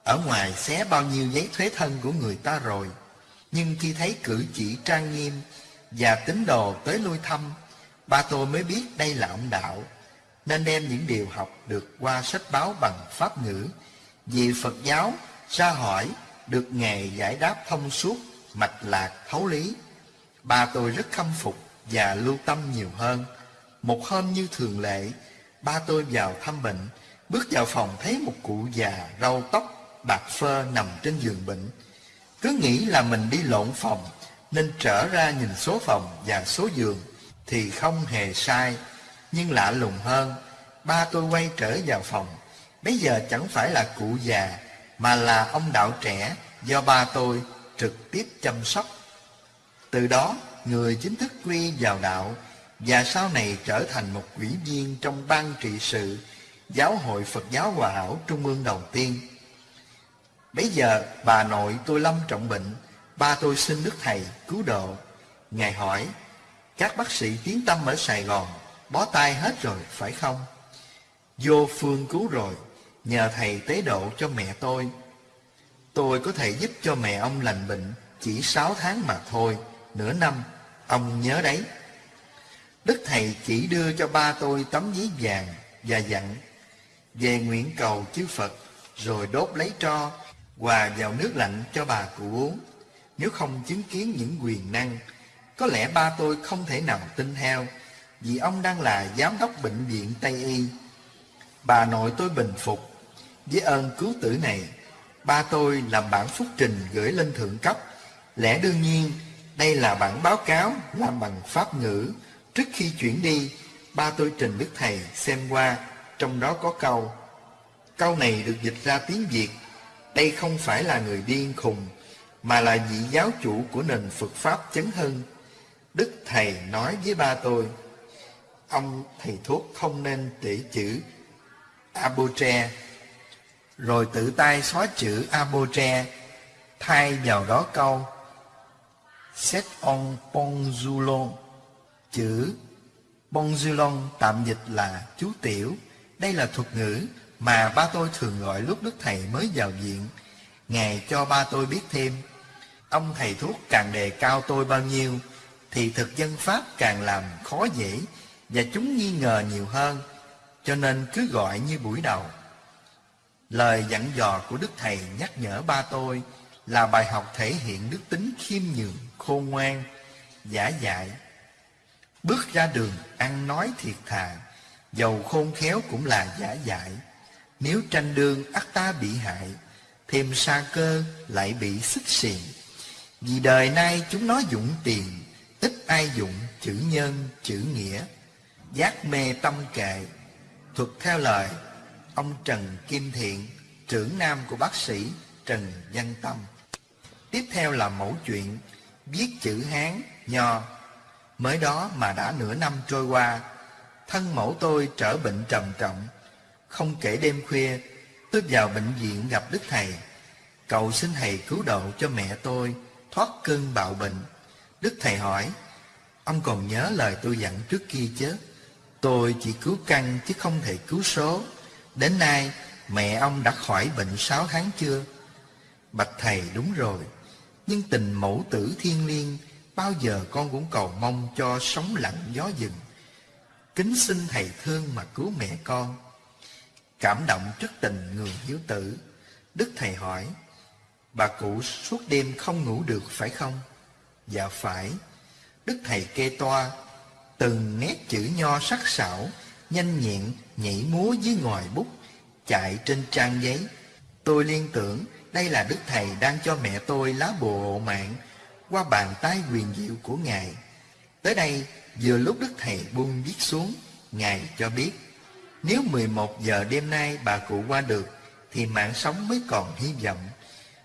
ở ngoài xé bao nhiêu giấy thuế thân của người ta rồi, nhưng khi thấy cử chỉ trang nghiêm và tín đồ tới lui thăm, ba tôi mới biết đây là ông đạo, nên đem những điều học được qua sách báo bằng pháp ngữ. Vì Phật giáo ra hỏi được nghề giải đáp thông suốt, mạch lạc, thấu lý. Ba tôi rất khâm phục và lưu tâm nhiều hơn. Một hôm như thường lệ, ba tôi vào thăm bệnh, bước vào phòng thấy một cụ già râu tóc bạc phơ nằm trên giường bệnh. Cứ nghĩ là mình đi lộn phòng, nên trở ra nhìn số phòng và số giường thì không hề sai. Nhưng lạ lùng hơn, ba tôi quay trở vào phòng. Bây giờ chẳng phải là cụ già, mà là ông đạo trẻ do ba tôi trực tiếp chăm sóc. Từ đó, người chính thức quy vào đạo và sau này trở thành một ủy viên trong ban trị sự Giáo hội Phật giáo Hòa hảo Trung ương đầu tiên. Bây giờ bà nội tôi lâm trọng bệnh, ba tôi xin Đức Thầy cứu độ. Ngài hỏi, các bác sĩ tiến tâm ở Sài Gòn bó tay hết rồi phải không? Vô phương cứu rồi, nhờ thầy tế độ cho mẹ tôi. Tôi có thể giúp cho mẹ ông lành bệnh chỉ sáu tháng mà thôi, nửa năm, ông nhớ đấy. Đức Thầy chỉ đưa cho ba tôi tấm giấy vàng và dặn về nguyện cầu chư Phật rồi đốt lấy tro hòa vào nước lạnh cho bà cụ uống. Nếu không chứng kiến những quyền năng, có lẽ ba tôi không thể nào tin theo vì ông đang là giám đốc bệnh viện Tây Y. Bà nội tôi bình phục với ơn cứu tử này. Ba tôi làm bản phúc trình gửi lên thượng cấp. Lẽ đương nhiên, đây là bản báo cáo làm bằng pháp ngữ Trước khi chuyển đi, ba tôi trình Đức Thầy xem qua, trong đó có câu. Câu này được dịch ra tiếng Việt. Đây không phải là người điên khùng, mà là vị giáo chủ của nền Phật Pháp chấn hưng. Đức Thầy nói với ba tôi, ông thầy thuốc không nên tỉ chữ Abotre, rồi tự tay xóa chữ Abotre, thay vào đó câu Set on Ponzulon Chữ Bonzulon tạm dịch là chú tiểu. Đây là thuật ngữ mà ba tôi thường gọi lúc Đức Thầy mới vào viện. Ngài cho ba tôi biết thêm. Ông thầy thuốc càng đề cao tôi bao nhiêu, thì thực dân Pháp càng làm khó dễ và chúng nghi ngờ nhiều hơn, cho nên cứ gọi như buổi đầu. Lời dặn dò của Đức Thầy nhắc nhở ba tôi là bài học thể hiện đức tính khiêm nhường, khôn ngoan, giả dại Bước ra đường ăn nói thiệt thà Dầu khôn khéo cũng là giả dại nếu tranh đương ắt ta bị hại Thêm sa cơ lại bị xích xiền Vì đời nay chúng nó dụng tiền Ít ai dụng chữ nhân chữ nghĩa. Giác mê tâm kệ. Thuật theo lời Ông Trần Kim Thiện Trưởng nam của bác sĩ Trần Văn Tâm. Tiếp theo là mẫu chuyện Viết chữ Hán, Nho. Mới đó mà đã nửa năm trôi qua, thân mẫu tôi trở bệnh trầm trọng. Không kể đêm khuya, tôi vào bệnh viện gặp Đức Thầy. Cầu xin Thầy cứu độ cho mẹ tôi thoát cơn bạo bệnh. Đức Thầy hỏi, ông còn nhớ lời tôi dặn trước kia chứ? Tôi chỉ cứu căn chứ không thể cứu số. Đến nay, mẹ ông đã khỏi bệnh sáu tháng chưa? Bạch Thầy đúng rồi, nhưng tình mẫu tử thiên liêng Bao giờ con cũng cầu mong cho sóng lặng gió dừng Kính xin thầy thương mà cứu mẹ con Cảm động trước tình người hiếu tử Đức thầy hỏi Bà cụ suốt đêm không ngủ được phải không? Dạ phải Đức thầy kê toa Từng nét chữ nho sắc sảo Nhanh nhẹn nhảy múa dưới ngòi bút Chạy trên trang giấy Tôi liên tưởng đây là Đức Thầy đang cho mẹ tôi lá bồ hộ mạng qua bàn tay quyền diệu của Ngài. Tới đây, vừa lúc Đức Thầy buông viết xuống, Ngài cho biết, nếu 11 giờ đêm nay bà cụ qua được, thì mạng sống mới còn hy vọng.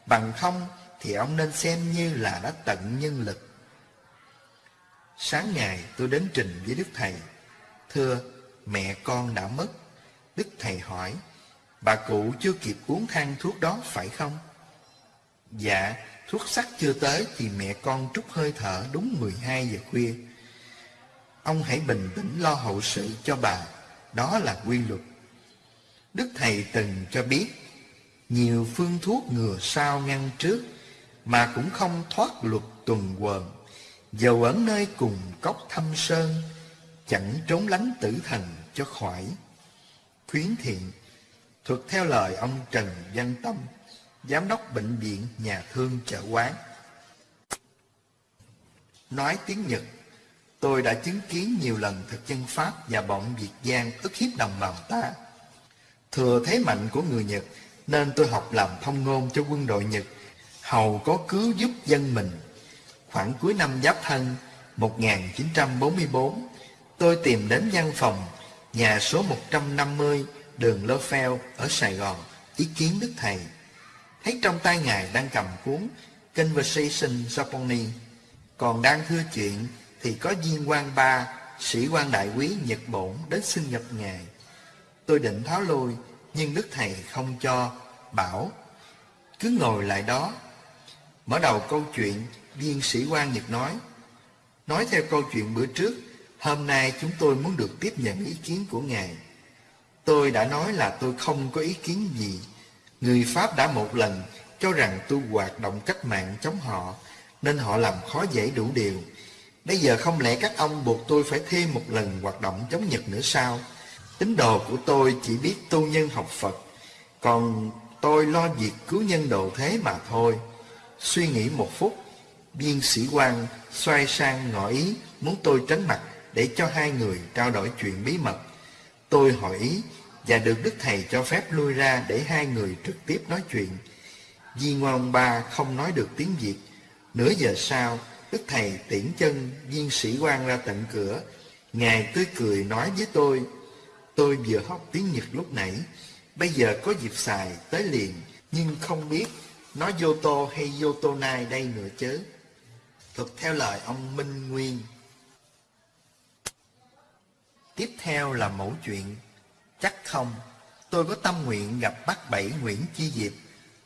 Bằng không, thì ông nên xem như là đã tận nhân lực. Sáng ngày tôi đến trình với Đức Thầy. Thưa, mẹ con đã mất. Đức Thầy hỏi, bà cụ chưa kịp uống thang thuốc đó phải không? Dạ, thuốc sắc chưa tới thì mẹ con trút hơi thở đúng 12 giờ khuya. Ông hãy bình tĩnh lo hậu sự cho bà, đó là quy luật. Đức Thầy từng cho biết, nhiều phương thuốc ngừa sao ngăn trước, mà cũng không thoát luật tuần quần. Dầu ở nơi cùng cốc thâm sơn, chẳng trốn lánh tử thần cho khỏi. Khuyến thiện, thuật theo lời ông Trần Văn Tâm, Giám đốc Bệnh viện Nhà Thương Chợ Quán. Nói tiếng Nhật, tôi đã chứng kiến nhiều lần thực dân Pháp và bọn Việt Giang ức hiếp đồng bào ta. Thừa thế mạnh của người Nhật, nên tôi học làm thông ngôn cho quân đội Nhật, hầu có cứu giúp dân mình. Khoảng cuối năm Giáp Thân 1944, tôi tìm đến văn phòng nhà số 150 đường Lơ phèo ở Sài Gòn ý kiến Đức Thầy. Thấy trong tay Ngài đang cầm cuốn Conversation Japanese, còn đang thưa chuyện thì có viên quan ba, sĩ quan đại quý Nhật Bổn đến xin nhập Ngài. Tôi định tháo lui, nhưng Đức Thầy không cho, bảo, cứ ngồi lại đó. Mở đầu câu chuyện, viên sĩ quan Nhật nói, nói theo câu chuyện bữa trước, hôm nay chúng tôi muốn được tiếp nhận ý kiến của Ngài. Tôi đã nói là tôi không có ý kiến gì. Người Pháp đã một lần cho rằng tôi hoạt động cách mạng chống họ, nên họ làm khó dễ đủ điều. Bây giờ không lẽ các ông buộc tôi phải thêm một lần hoạt động chống Nhật nữa sao? Tín đồ của tôi chỉ biết tu nhân học Phật, còn tôi lo việc cứu nhân độ thế mà thôi. Suy nghĩ một phút, viên sĩ quan xoay sang ngỏ ý muốn tôi tránh mặt để cho hai người trao đổi chuyện bí mật. Tôi hỏi ý và được Đức Thầy cho phép lui ra để hai người trực tiếp nói chuyện. Di ngoan ba không nói được tiếng Việt. Nửa giờ sau, Đức Thầy tiễn chân viên sĩ quan ra tận cửa. Ngài tươi cười nói với tôi, tôi vừa học tiếng Nhật lúc nãy, bây giờ có dịp xài tới liền, nhưng không biết nói Yoto hay Yotonai đây nữa chứ. Thực theo lời ông Minh Nguyên. Tiếp theo là mẫu chuyện Chắc không, tôi có tâm nguyện gặp bác Bảy Nguyễn Chi Diệp,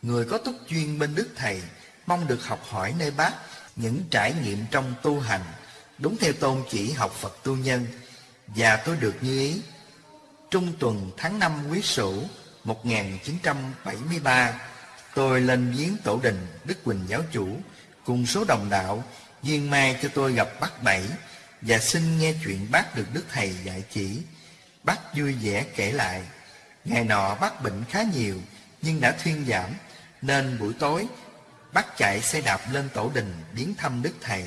người có túc chuyên bên Đức Thầy, mong được học hỏi nơi bác những trải nghiệm trong tu hành, đúng theo tôn chỉ học Phật tu nhân, và tôi được như ý. Trung tuần tháng 5 quý sửu 1973, tôi lên viếng tổ đình Đức Quỳnh giáo chủ cùng số đồng đạo duyên mai cho tôi gặp bác Bảy và xin nghe chuyện bác được Đức Thầy dạy chỉ. Bác vui vẻ kể lại, ngày nọ bác bệnh khá nhiều nhưng đã thuyên giảm, nên buổi tối bác chạy xe đạp lên tổ đình biến thăm Đức Thầy.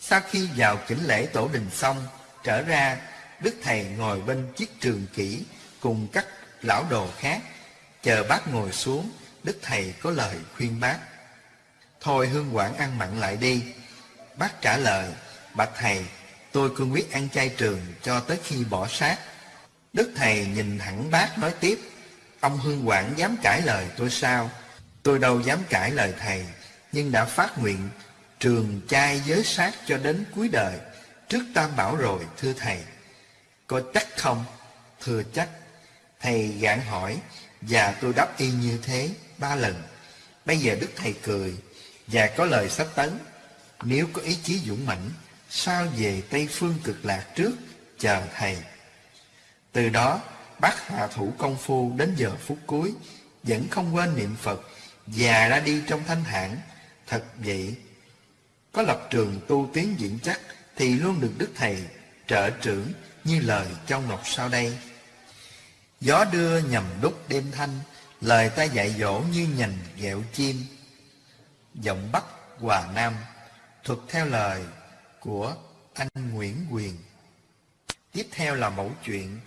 Sau khi vào chỉnh lễ tổ đình xong, trở ra, Đức Thầy ngồi bên chiếc trường kỷ cùng các lão đồ khác. Chờ bác ngồi xuống, Đức Thầy có lời khuyên bác. Thôi hương quản ăn mặn lại đi. Bác trả lời, bạch Thầy, tôi cương quyết ăn chay trường cho tới khi bỏ sát Đức Thầy nhìn thẳng bác nói tiếp, ông Hương Quảng dám cãi lời tôi sao? Tôi đâu dám cãi lời Thầy, nhưng đã phát nguyện trường chay giới sát cho đến cuối đời, trước tam bảo rồi, thưa Thầy. Có chắc không? Thưa chắc. Thầy gạn hỏi, và tôi đáp y như thế ba lần. Bây giờ Đức Thầy cười, và có lời sách tấn. Nếu có ý chí dũng mãnh, sao về Tây Phương cực lạc trước, chờ Thầy. Từ đó, bác hạ thủ công phu đến giờ phút cuối, vẫn không quên niệm Phật, và ra đi trong thanh thản. Thật vậy, có lập trường tu tiến vững chắc, thì luôn được Đức Thầy trợ trưởng như lời Châu Ngọc sau đây. Gió đưa nhầm đúc đêm thanh, lời ta dạy dỗ như nhành ghẹo chim. Giọng Bắc Hòa Nam, thuật theo lời của anh Nguyễn Quyền. Tiếp theo là mẫu chuyện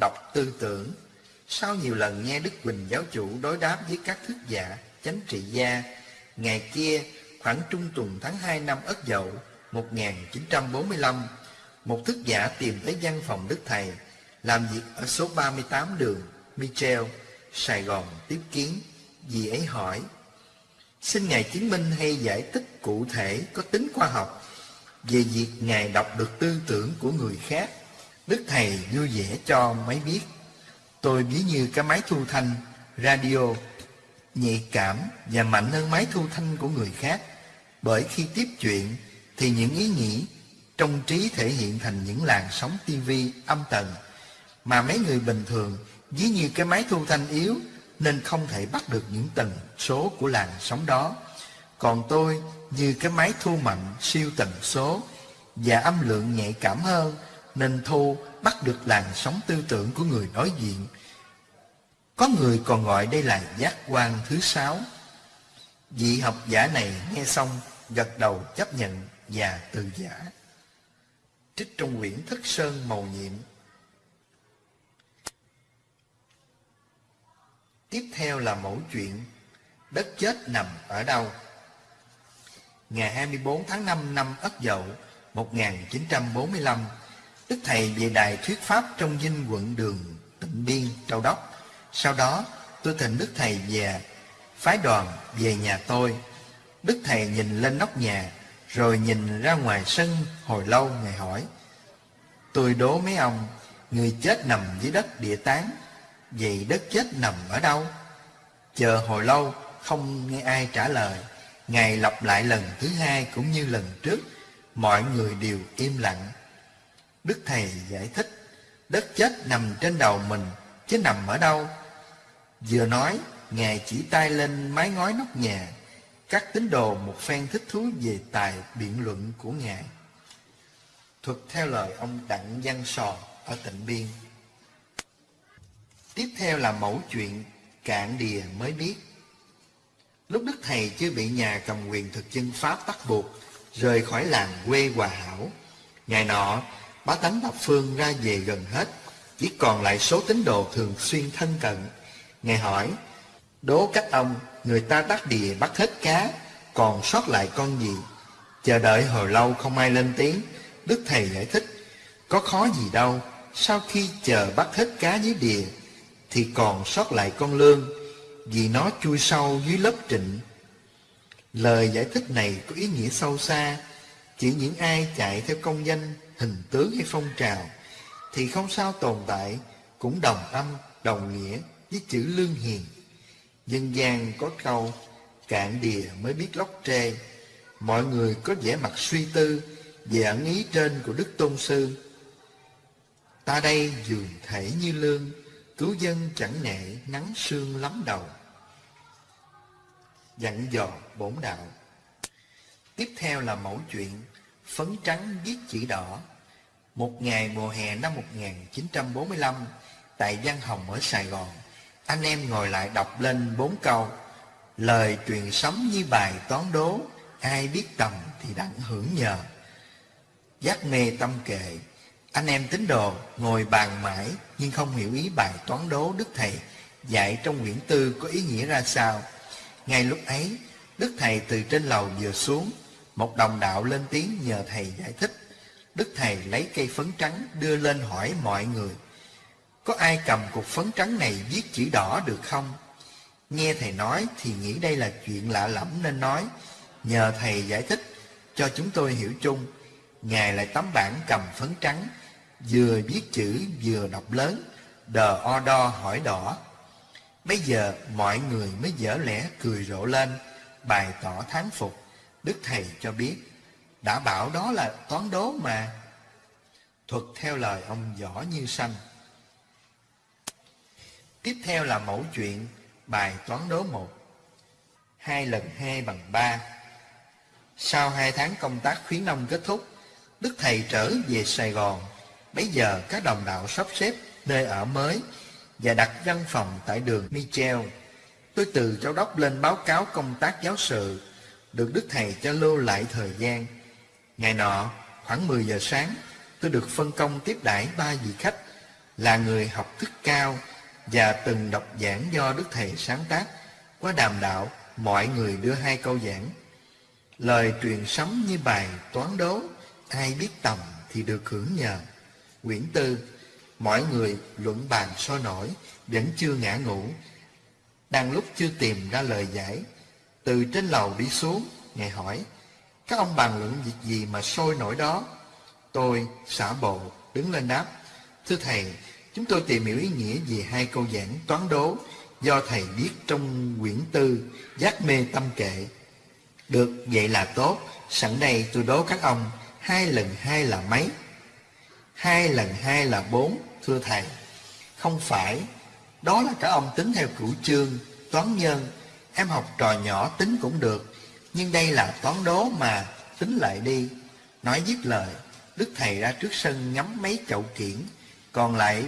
đọc tư tưởng. Sau nhiều lần nghe Đức Quỳnh giáo chủ đối đáp với các thức giả, chánh trị gia, ngày kia khoảng trung tuần tháng 2 năm Ất Dậu 1945, một thức giả tìm tới văn phòng Đức Thầy, làm việc ở số 38 đường Michel, Sài Gòn tiếp kiến. Dì ấy hỏi, xin Ngài chứng minh hay giải thích cụ thể có tính khoa học về việc Ngài đọc được tư tưởng của người khác. Đức Thầy vui vẻ cho máy biết. Tôi ví như cái máy thu thanh, radio, nhạy cảm và mạnh hơn máy thu thanh của người khác. Bởi khi tiếp chuyện, thì những ý nghĩ trong trí thể hiện thành những làn sóng tivi âm tần mà mấy người bình thường, ví như cái máy thu thanh yếu, nên không thể bắt được những tần số của làn sóng đó. Còn tôi, như cái máy thu mạnh siêu tần số và âm lượng nhạy cảm hơn, nên thu bắt được làn sóng tư tưởng của người đối diện. Có người còn gọi đây là giác quan thứ sáu. Vị học giả này nghe xong gật đầu chấp nhận và từ giả. Trích trong quyển Thất Sơn Màu Nhiệm Tiếp theo là mẫu chuyện Đất chết nằm ở đâu Ngày 24 tháng 5 năm Ất Dậu 1945 Đức Thầy về đài thuyết pháp trong dinh quận đường Tịnh Biên, Châu Đốc sau đó, tôi thỉnh Đức Thầy về, Phái đoàn về nhà tôi. Đức Thầy nhìn lên nóc nhà, Rồi nhìn ra ngoài sân hồi lâu, Ngài hỏi, Tôi đố mấy ông, Người chết nằm dưới đất địa tán, Vậy đất chết nằm ở đâu? Chờ hồi lâu, không nghe ai trả lời. Ngài lặp lại lần thứ hai cũng như lần trước, Mọi người đều im lặng. Đức Thầy giải thích, Đất chết nằm trên đầu mình, Chứ nằm ở đâu? Vừa nói Ngài chỉ tay lên mái ngói nóc nhà Các tín đồ một phen thích thú về tài biện luận của Ngài Thuật theo lời ông Đặng Văn Sò ở Tịnh Biên Tiếp theo là mẫu chuyện cạn đìa mới biết. Lúc Đức Thầy chưa bị nhà cầm quyền thực dân Pháp bắt buộc, rời khỏi làng quê Hòa Hảo. Ngày nọ, bá tánh Thập Phương ra về gần hết, chỉ còn lại số tín đồ thường xuyên thân cận. Ngài hỏi, đố các ông, người ta đắc đìa bắt hết cá, còn sót lại con gì? Chờ đợi hồi lâu không ai lên tiếng, Đức Thầy giải thích, có khó gì đâu, sau khi chờ bắt hết cá dưới đìa, thì còn sót lại con lương vì nó chui sâu dưới lớp trịnh. Lời giải thích này có ý nghĩa sâu xa, chỉ những ai chạy theo công danh, hình tướng hay phong trào thì không sao tồn tại, cũng đồng âm, đồng nghĩa với chữ lương hiền. Dân gian có câu cạn đìa mới biết lóc trê, mọi người có vẻ mặt suy tư về ẩn ý trên của Đức Tôn Sư. Ta đây dường thể như lương, Cứu dân chẳng nệ nắng sương lắm đầu Dặn dò bổn đạo Tiếp theo là mẫu chuyện Phấn trắng viết chữ đỏ Một ngày mùa hè năm 1945 Tại Văn Hồng ở Sài Gòn anh em ngồi lại đọc lên bốn câu Lời truyền sống như bài toán đố Ai biết tầm thì đặng hưởng nhờ Giác mê tâm kệ anh em tín đồ ngồi bàn mãi nhưng không hiểu ý bài toán đố Đức Thầy dạy trong quyển tư có ý nghĩa ra sao. Ngay lúc ấy, Đức Thầy từ trên lầu vừa xuống, một đồng đạo lên tiếng nhờ Thầy giải thích. Đức Thầy lấy cây phấn trắng đưa lên hỏi mọi người. Có ai cầm cục phấn trắng này viết chữ đỏ được không? Nghe Thầy nói thì nghĩ đây là chuyện lạ lẫm nên nói. Nhờ Thầy giải thích cho chúng tôi hiểu chung. Ngài lại tấm bảng cầm phấn trắng vừa viết chữ vừa đọc lớn, đờ o đo hỏi đỏ. Bây giờ mọi người mới dở lẽ cười rộ lên, bày tỏ thán phục. Đức Thầy cho biết, đã bảo đó là toán đố mà. Thuật theo lời ông Võ Như Sanh. Tiếp theo là mẫu chuyện bài toán đố một. Hai lần hai bằng ba. Sau hai tháng công tác khuyến nông kết thúc, Đức Thầy trở về Sài Gòn Bây giờ các đồng đạo sắp xếp nơi ở mới và đặt văn phòng tại đường Michel. Tôi từ châu đốc lên báo cáo công tác giáo sự, được Đức Thầy cho lưu lại thời gian. Ngày nọ, khoảng 10 giờ sáng, tôi được phân công tiếp đãi ba vị khách là người học thức cao và từng đọc giảng do Đức Thầy sáng tác. Qua đàm đạo, mọi người đưa hai câu giảng. Lời truyền sấm như bài toán đố, ai biết tầm thì được hưởng nhờ. Quyển tư, mọi người luận bàn so nổi, vẫn chưa ngã ngủ. Đang lúc chưa tìm ra lời giải, từ trên lầu đi xuống, Ngài hỏi, Các ông bàn luận việc gì mà sôi nổi đó? Tôi, xả bộ, đứng lên đáp. Thưa thầy, chúng tôi tìm hiểu ý nghĩa về hai câu giảng toán đố do thầy viết trong quyển tư Giác mê tâm kệ. Được, vậy là tốt. Sẵn đây tôi đố các ông, hai lần hai là mấy? Hai lần hai là bốn, thưa thầy. Không phải, đó là các ông tính theo cửu chương, toán nhân. Em học trò nhỏ tính cũng được, nhưng đây là toán đố mà, tính lại đi. Nói dứt lời, Đức Thầy ra trước sân ngắm mấy chậu kiển, còn lại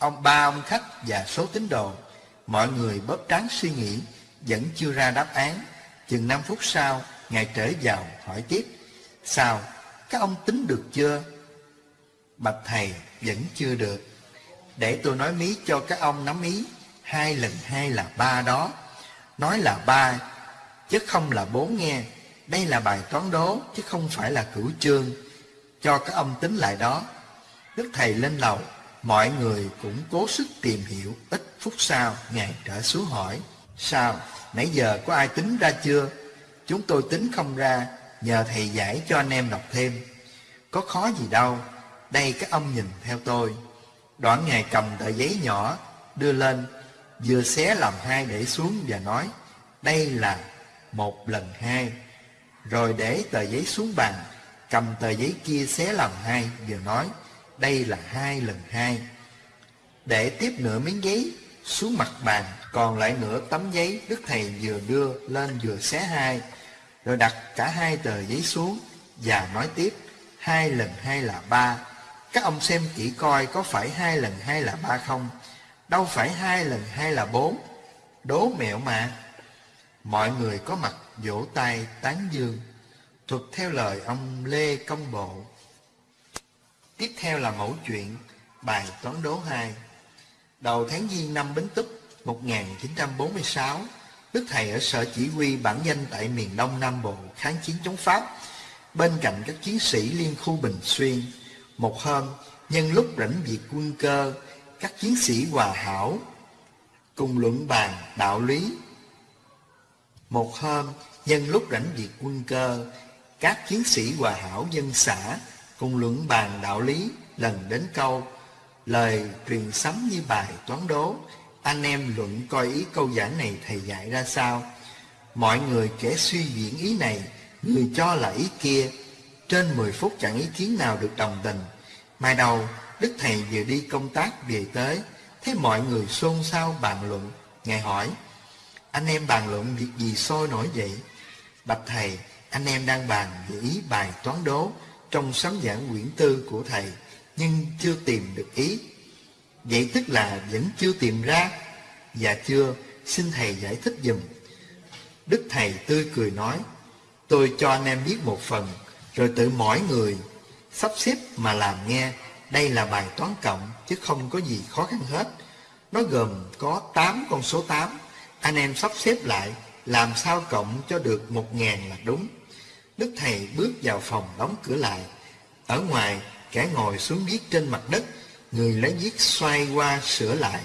ông ba ông khách và số tín đồ. Mọi người bóp trán suy nghĩ, vẫn chưa ra đáp án. Chừng 5 phút sau, Ngài trở vào hỏi tiếp. Sao, các ông tính được chưa? Bạch Thầy, vẫn chưa được. Để tôi nói mí cho các ông nắm ý. Hai lần hai là ba đó. Nói là ba, chứ không là bốn nghe. Đây là bài toán đố, chứ không phải là cửu chương. Cho các ông tính lại đó. Đức Thầy lên lầu, mọi người cũng cố sức tìm hiểu. Ít phút sau, Ngài trở xuống hỏi. Sao, nãy giờ có ai tính ra chưa? Chúng tôi tính không ra, nhờ Thầy giải cho anh em đọc thêm. Có khó gì đâu, đây các ông nhìn theo tôi. Đoạn Ngài cầm tờ giấy nhỏ, đưa lên, vừa xé làm hai để xuống và nói, đây là một lần hai. Rồi để tờ giấy xuống bàn, cầm tờ giấy kia xé làm hai, vừa nói, đây là hai lần hai. Để tiếp nửa miếng giấy xuống mặt bàn, còn lại nửa tấm giấy Đức Thầy vừa đưa lên vừa xé hai, rồi đặt cả hai tờ giấy xuống và nói tiếp, hai lần hai là ba. Các ông xem kỹ coi có phải hai lần hai là ba không? Đâu phải hai lần hai là bốn. Đố mẹo mà. Mọi người có mặt vỗ tay tán dương, thuật theo lời ông Lê Công Bộ. Tiếp theo là mẫu chuyện bài toán đố 2. Đầu tháng Giêng năm Bính Túc 1946, Đức Thầy ở sở chỉ huy bản danh tại miền Đông Nam Bộ kháng chiến chống Pháp, bên cạnh các chiến sĩ liên khu Bình Xuyên. Một hôm, nhân lúc rảnh việc quân cơ, các chiến sĩ hòa hảo cùng luận bàn đạo lý. Một hôm, nhân lúc rảnh việc quân cơ, các chiến sĩ hòa hảo dân xã cùng luận bàn đạo lý lần đến câu, lời truyền sấm như bài toán đố. Anh em luận coi ý câu giảng này thầy dạy ra sao? Mọi người kẻ suy diễn ý này, người cho là ý kia. Trên 10 phút chẳng ý kiến nào được đồng tình. Mai đầu, đức thầy vừa đi công tác về tới, thấy mọi người xôn xao bàn luận. Ngài hỏi, anh em bàn luận việc gì sôi nổi vậy? Bạch thầy, anh em đang bàn về ý bài toán đố trong sấm giảng quyển tư của thầy, nhưng chưa tìm được ý. Vậy tức là vẫn chưa tìm ra dạ chưa xin thầy giải thích dùm đức thầy tươi cười nói, tôi cho anh em biết một phần, rồi tự mỗi người sắp xếp mà làm nghe. Đây là bài toán cộng, chứ không có gì khó khăn hết. Nó gồm có 8 con số 8 anh em sắp xếp lại, làm sao cộng cho được một ngàn là đúng. Đức Thầy bước vào phòng đóng cửa lại. Ở ngoài, kẻ ngồi xuống viết trên mặt đất, người lấy viết xoay qua sửa lại,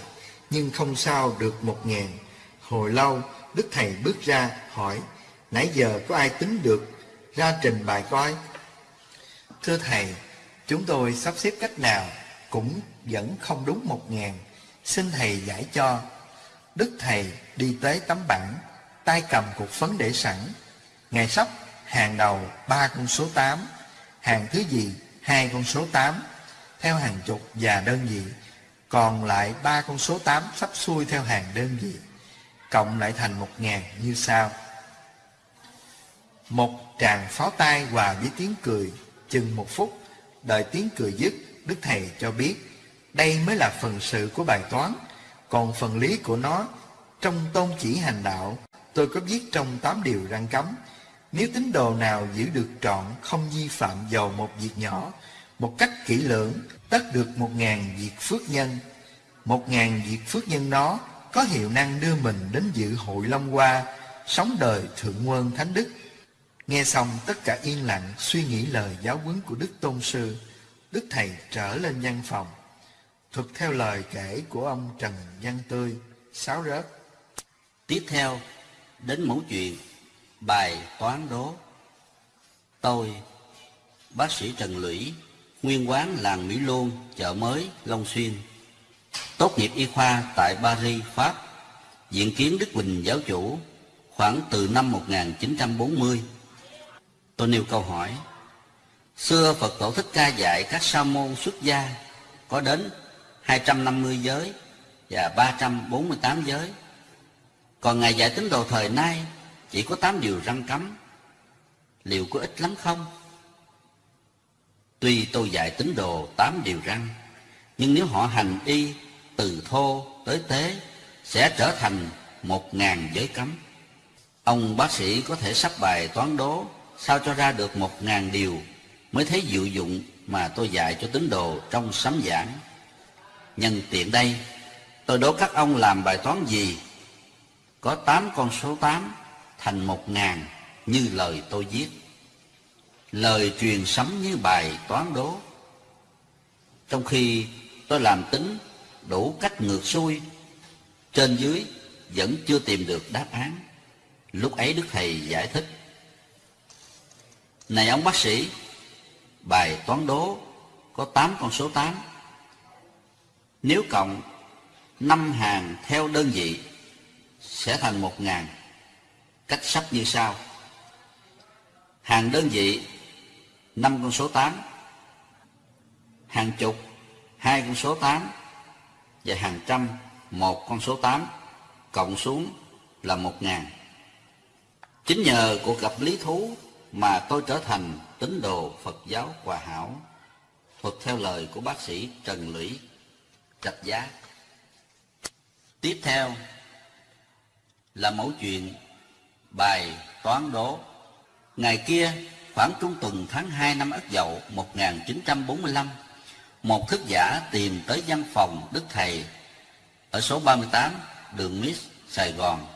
nhưng không sao được một ngàn. Hồi lâu, Đức Thầy bước ra, hỏi, nãy giờ có ai tính được, ra trình bài coi. Thưa Thầy, chúng tôi sắp xếp cách nào, cũng vẫn không đúng một ngàn. Xin Thầy giải cho. Đức Thầy đi tới tấm bảng, tay cầm cục phấn để sẵn. Ngài sắp hàng đầu ba con số 8, hàng thứ gì hai con số 8, theo hàng chục và đơn vị, còn lại ba con số 8 sắp xuôi theo hàng đơn vị, cộng lại thành một ngàn như sau. Một tràng pháo tay hòa với tiếng cười, chừng một phút, đợi tiếng cười dứt, Đức Thầy cho biết, đây mới là phần sự của bài toán, còn phần lý của nó, trong tôn chỉ hành đạo, tôi có viết trong tám điều răng cấm, nếu tín đồ nào giữ được trọn không vi phạm dầu một việc nhỏ, một cách kỹ lưỡng, tất được một ngàn việc phước nhân. Một ngàn việc phước nhân đó có hiệu năng đưa mình đến dự hội Long Hoa, sống đời thượng quân thánh đức. Nghe xong tất cả yên lặng suy nghĩ lời giáo huấn của Đức Tôn Sư. Đức Thầy trở lên văn phòng. Thuật theo lời kể của ông Trần Văn Tươi, sáo rớt. Tiếp theo, đến mẫu chuyện bài toán đố Tôi, bác sĩ Trần Lũy, nguyên quán làng Mỹ Luông, chợ mới, Long Xuyên. Tốt nghiệp y khoa tại Paris, Pháp, diện kiến Đức Bình giáo chủ, khoảng từ năm 1940. Tôi nêu câu hỏi, xưa Phật tổ Thích Ca dạy các sa môn xuất gia có đến 250 giới và 348 giới. Còn Ngài dạy tín đồ thời nay chỉ có tám điều răng cấm. Liệu có ít lắm không? Tuy tôi dạy tín đồ tám điều răng, nhưng nếu họ hành y từ thô tới tế sẽ trở thành một ngàn giới cấm. Ông bác sĩ có thể sắp bài toán đố sao cho ra được một ngàn điều mới thấy diệu dụng mà tôi dạy cho tín đồ trong sấm giảng. Nhân tiện đây, tôi đố các ông làm bài toán gì? Có tám con số tám thành một ngàn như lời tôi viết. Lời truyền sấm như bài toán đố. Trong khi tôi làm tính đủ cách ngược xuôi, trên dưới vẫn chưa tìm được đáp án. Lúc ấy Đức Thầy giải thích. Này ông bác sĩ, bài toán đố có tám con số tám Nếu cộng năm hàng theo đơn vị sẽ thành một ngàn. Cách sắp như sau. Hàng đơn vị năm con số tám Hàng chục hai con số tám Và hàng trăm một con số tám Cộng xuống là một ngàn. Chính nhờ cuộc gặp lý thú mà tôi trở thành tín đồ Phật giáo Hòa Hảo, thuật theo lời của bác sĩ Trần Lũy, Trạch Giá. Tiếp theo là mẫu chuyện bài toán đố. Ngày kia, khoảng trung tuần tháng 2 năm Ất Dậu 1945, một thức giả tìm tới văn phòng Đức Thầy ở số 38 đường Miss, Sài Gòn,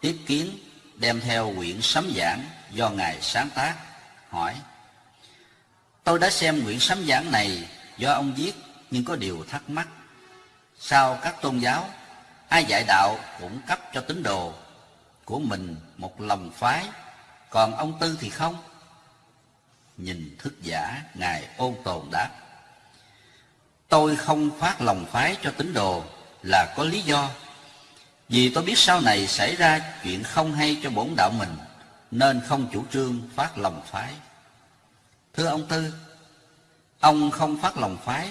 tiếp kiến đem theo quyển sấm giảng do Ngài sáng tác, hỏi Tôi đã xem quyển sấm giảng này do ông viết nhưng có điều thắc mắc. Sao các tôn giáo, ai dạy đạo cũng cấp cho tín đồ của mình một lòng phái, còn ông Tư thì không? Nhìn thức giả, Ngài ôn tồn đáp. Tôi không phát lòng phái cho tín đồ là có lý do. Vì tôi biết sau này xảy ra chuyện không hay cho bổn đạo mình, nên không chủ trương phát lòng phái. Thưa ông Tư, ông không phát lòng phái,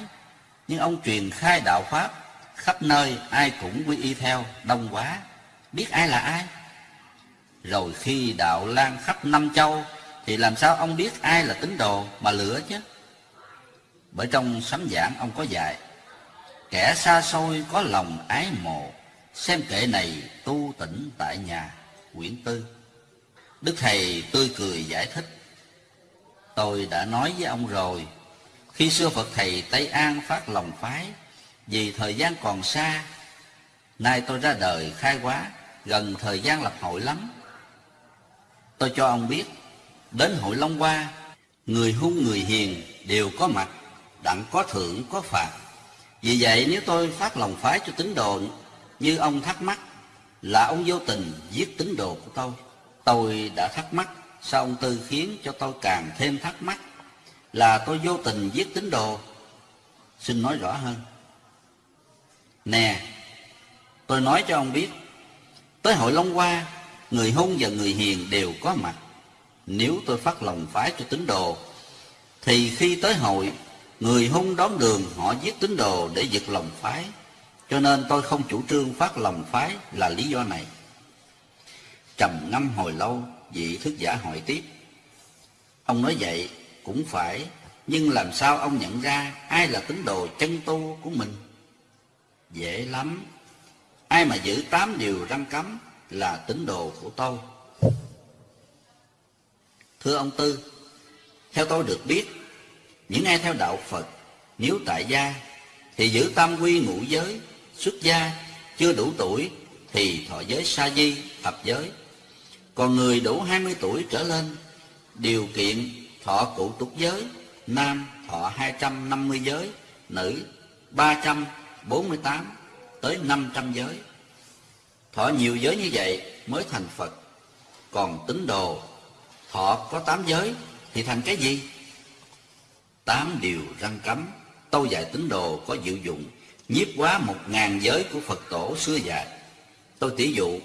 nhưng ông truyền khai đạo Pháp, khắp nơi ai cũng quy y theo, đông quá, biết ai là ai. Rồi khi đạo lan khắp năm châu, thì làm sao ông biết ai là tín đồ mà lửa chứ? Bởi trong sấm giảng ông có dạy, kẻ xa xôi có lòng ái mộ, xem kệ này tu tỉnh tại nhà, quyển tư. Đức Thầy tươi cười giải thích, tôi đã nói với ông rồi, khi xưa Phật Thầy Tây An phát lòng phái, vì thời gian còn xa, nay tôi ra đời khai hóa, gần thời gian lập hội lắm. Tôi cho ông biết, đến hội Long Hoa, người hung người hiền đều có mặt, đặng có thưởng có phạt. Vì vậy nếu tôi phát lòng phái cho tín đồ như ông thắc mắc là ông vô tình giết tín đồ của tôi. Tôi đã thắc mắc sao ông Tư khiến cho tôi càng thêm thắc mắc là tôi vô tình giết tín đồ. Xin nói rõ hơn. Nè, tôi nói cho ông biết, tới hội Long Hoa, người hung và người hiền đều có mặt. Nếu tôi phát lòng phái cho tín đồ, thì khi tới hội, người hung đón đường họ giết tín đồ để giật lòng phái. Cho nên tôi không chủ trương phát lòng phái là lý do này. Trầm ngâm hồi lâu, vị thức giả hỏi tiếp. Ông nói vậy cũng phải, nhưng làm sao ông nhận ra ai là tín đồ chân tu của mình? Dễ lắm. Ai mà giữ tám điều răng cấm là tín đồ của tôi. Thưa ông Tư, theo tôi được biết, những ai theo đạo Phật, nếu tại gia, thì giữ tam quy ngũ giới, xuất gia, chưa đủ tuổi, thì thọ giới sa di, thập giới. Còn người đủ 20 tuổi trở lên, điều kiện thọ cụ túc giới, nam thọ 250 giới, nữ 348 tới 500 giới. Thọ nhiều giới như vậy mới thành Phật. Còn tín đồ thọ có tám giới thì thành cái gì? Tám điều răng cấm, tâu dạy tín đồ có diệu dụng, nhiếp quá một ngàn giới của Phật tổ xưa dạy. Tôi tỉ dụ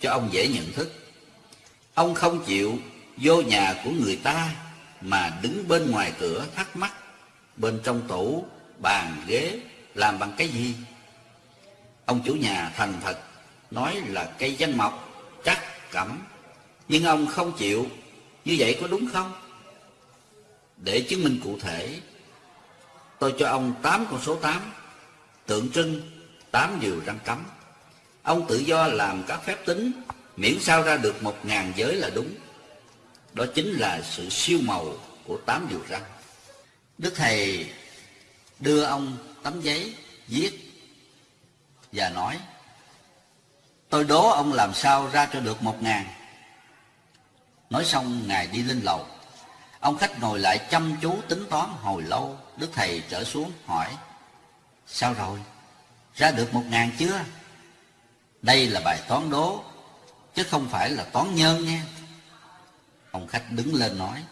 cho ông dễ nhận thức. Ông không chịu vô nhà của người ta mà đứng bên ngoài cửa thắc mắc bên trong tủ bàn ghế làm bằng cái gì ông chủ nhà thành thật nói là cây danh mộc, chắc cẩm. Nhưng ông không chịu. Như vậy có đúng không? Để chứng minh cụ thể, tôi cho ông tám con số tám. Tượng trưng, tám điều răng cấm. Ông tự do làm các phép tính, miễn sao ra được một ngàn giới là đúng. Đó chính là sự siêu màu của tám điều răng. Đức thầy đưa ông tấm giấy viết và nói tôi đố ông làm sao ra cho được một ngàn. Nói xong, ngài đi lên lầu. Ông khách ngồi lại chăm chú tính toán hồi lâu. Đức thầy trở xuống, hỏi, sao rồi? Ra được một ngàn chưa? Đây là bài toán đố, chứ không phải là toán nhân nha. Ông khách đứng lên nói,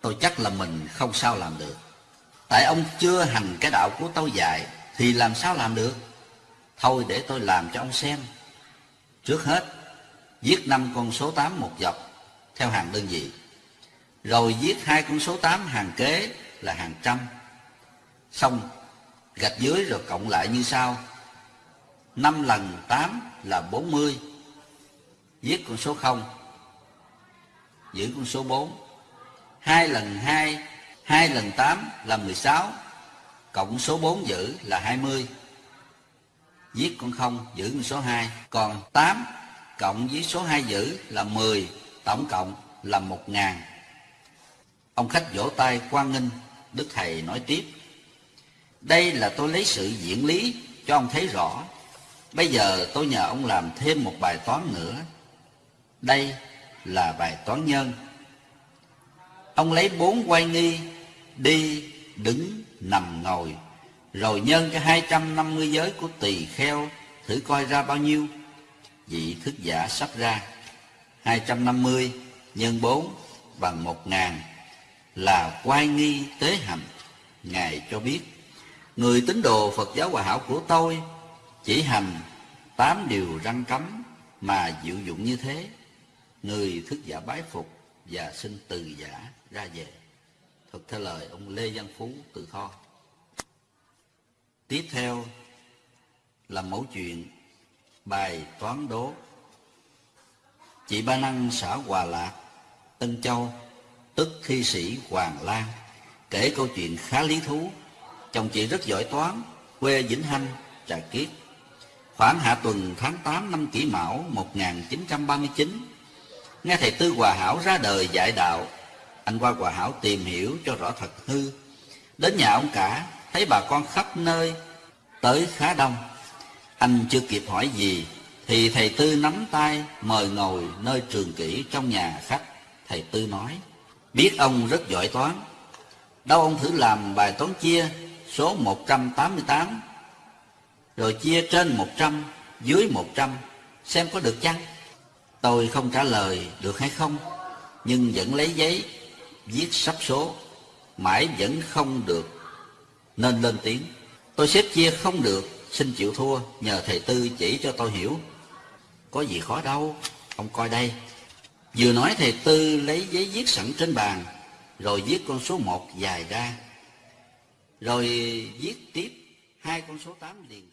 tôi chắc là mình không sao làm được. Tại ông chưa hành cái đạo của tôi dạy, thì làm sao làm được? Thôi để tôi làm cho ông xem. Trước hết, viết năm con số tám một dọc, theo hàng đơn vị. Rồi viết hai con số tám hàng kế là hàng trăm. Xong, gạch dưới rồi cộng lại như sau. Năm lần tám là bốn mươi. Viết con số không. Giữ con số bốn. Hai lần hai hai lần tám là mười sáu. Cộng số bốn giữ là hai mươi viết con không, giữ con số hai. Còn tám cộng với số hai giữ là mười, tổng cộng là một ngàn. Ông khách vỗ tay quan nghênh, đức thầy nói tiếp. Đây là tôi lấy sự diễn lý cho ông thấy rõ. Bây giờ tôi nhờ ông làm thêm một bài toán nữa. Đây là bài toán nhân. Ông lấy bốn quay nghi đi đứng nằm ngồi rồi nhân cái hai trăm năm mươi giới của tỳ kheo, thử coi ra bao nhiêu? Vị thức giả sắp ra, hai trăm năm mươi nhân bốn bằng một ngàn là quay nghi tế hành ngài cho biết, người tín đồ phật giáo hòa hảo của tôi chỉ hành tám điều răng cấm mà diệu dụng như thế. Người thức giả bái phục và xin từ giả ra về. Thực theo lời ông Lê Văn Phú tự kho Tiếp theo là mẫu chuyện bài toán đố. Chị Ba Năng xã Hòa Lạc, Tân Châu, tức thi sĩ Hoàng Lan Kể câu chuyện khá lý thú. Chồng chị rất giỏi toán, quê Vĩnh Hanh, Trà Kiết Khoảng hạ tuần tháng 8 năm kỷ mão 1939 Nghe thầy Tư Hòa Hảo ra đời dạy đạo. Anh qua Hòa Hảo tìm hiểu cho rõ thật hư. Đến nhà ông cả Thấy bà con khắp nơi Tới khá đông. Anh chưa kịp hỏi gì, Thì thầy Tư nắm tay Mời ngồi nơi trường kỷ trong nhà khách. Thầy Tư nói, Biết ông rất giỏi toán. Đâu ông thử làm bài toán chia Số 188 Rồi chia trên 100 Dưới 100 Xem có được chăng? Tôi không trả lời được hay không, Nhưng vẫn lấy giấy viết sắp số, mãi vẫn không được nên lên tiếng. Tôi xếp chia không được, xin chịu thua, nhờ thầy tư chỉ cho tôi hiểu. Có gì khó đâu, ông coi đây. Vừa nói thầy tư lấy giấy viết sẵn trên bàn, rồi viết con số một dài ra. Rồi viết tiếp hai con số tám liền.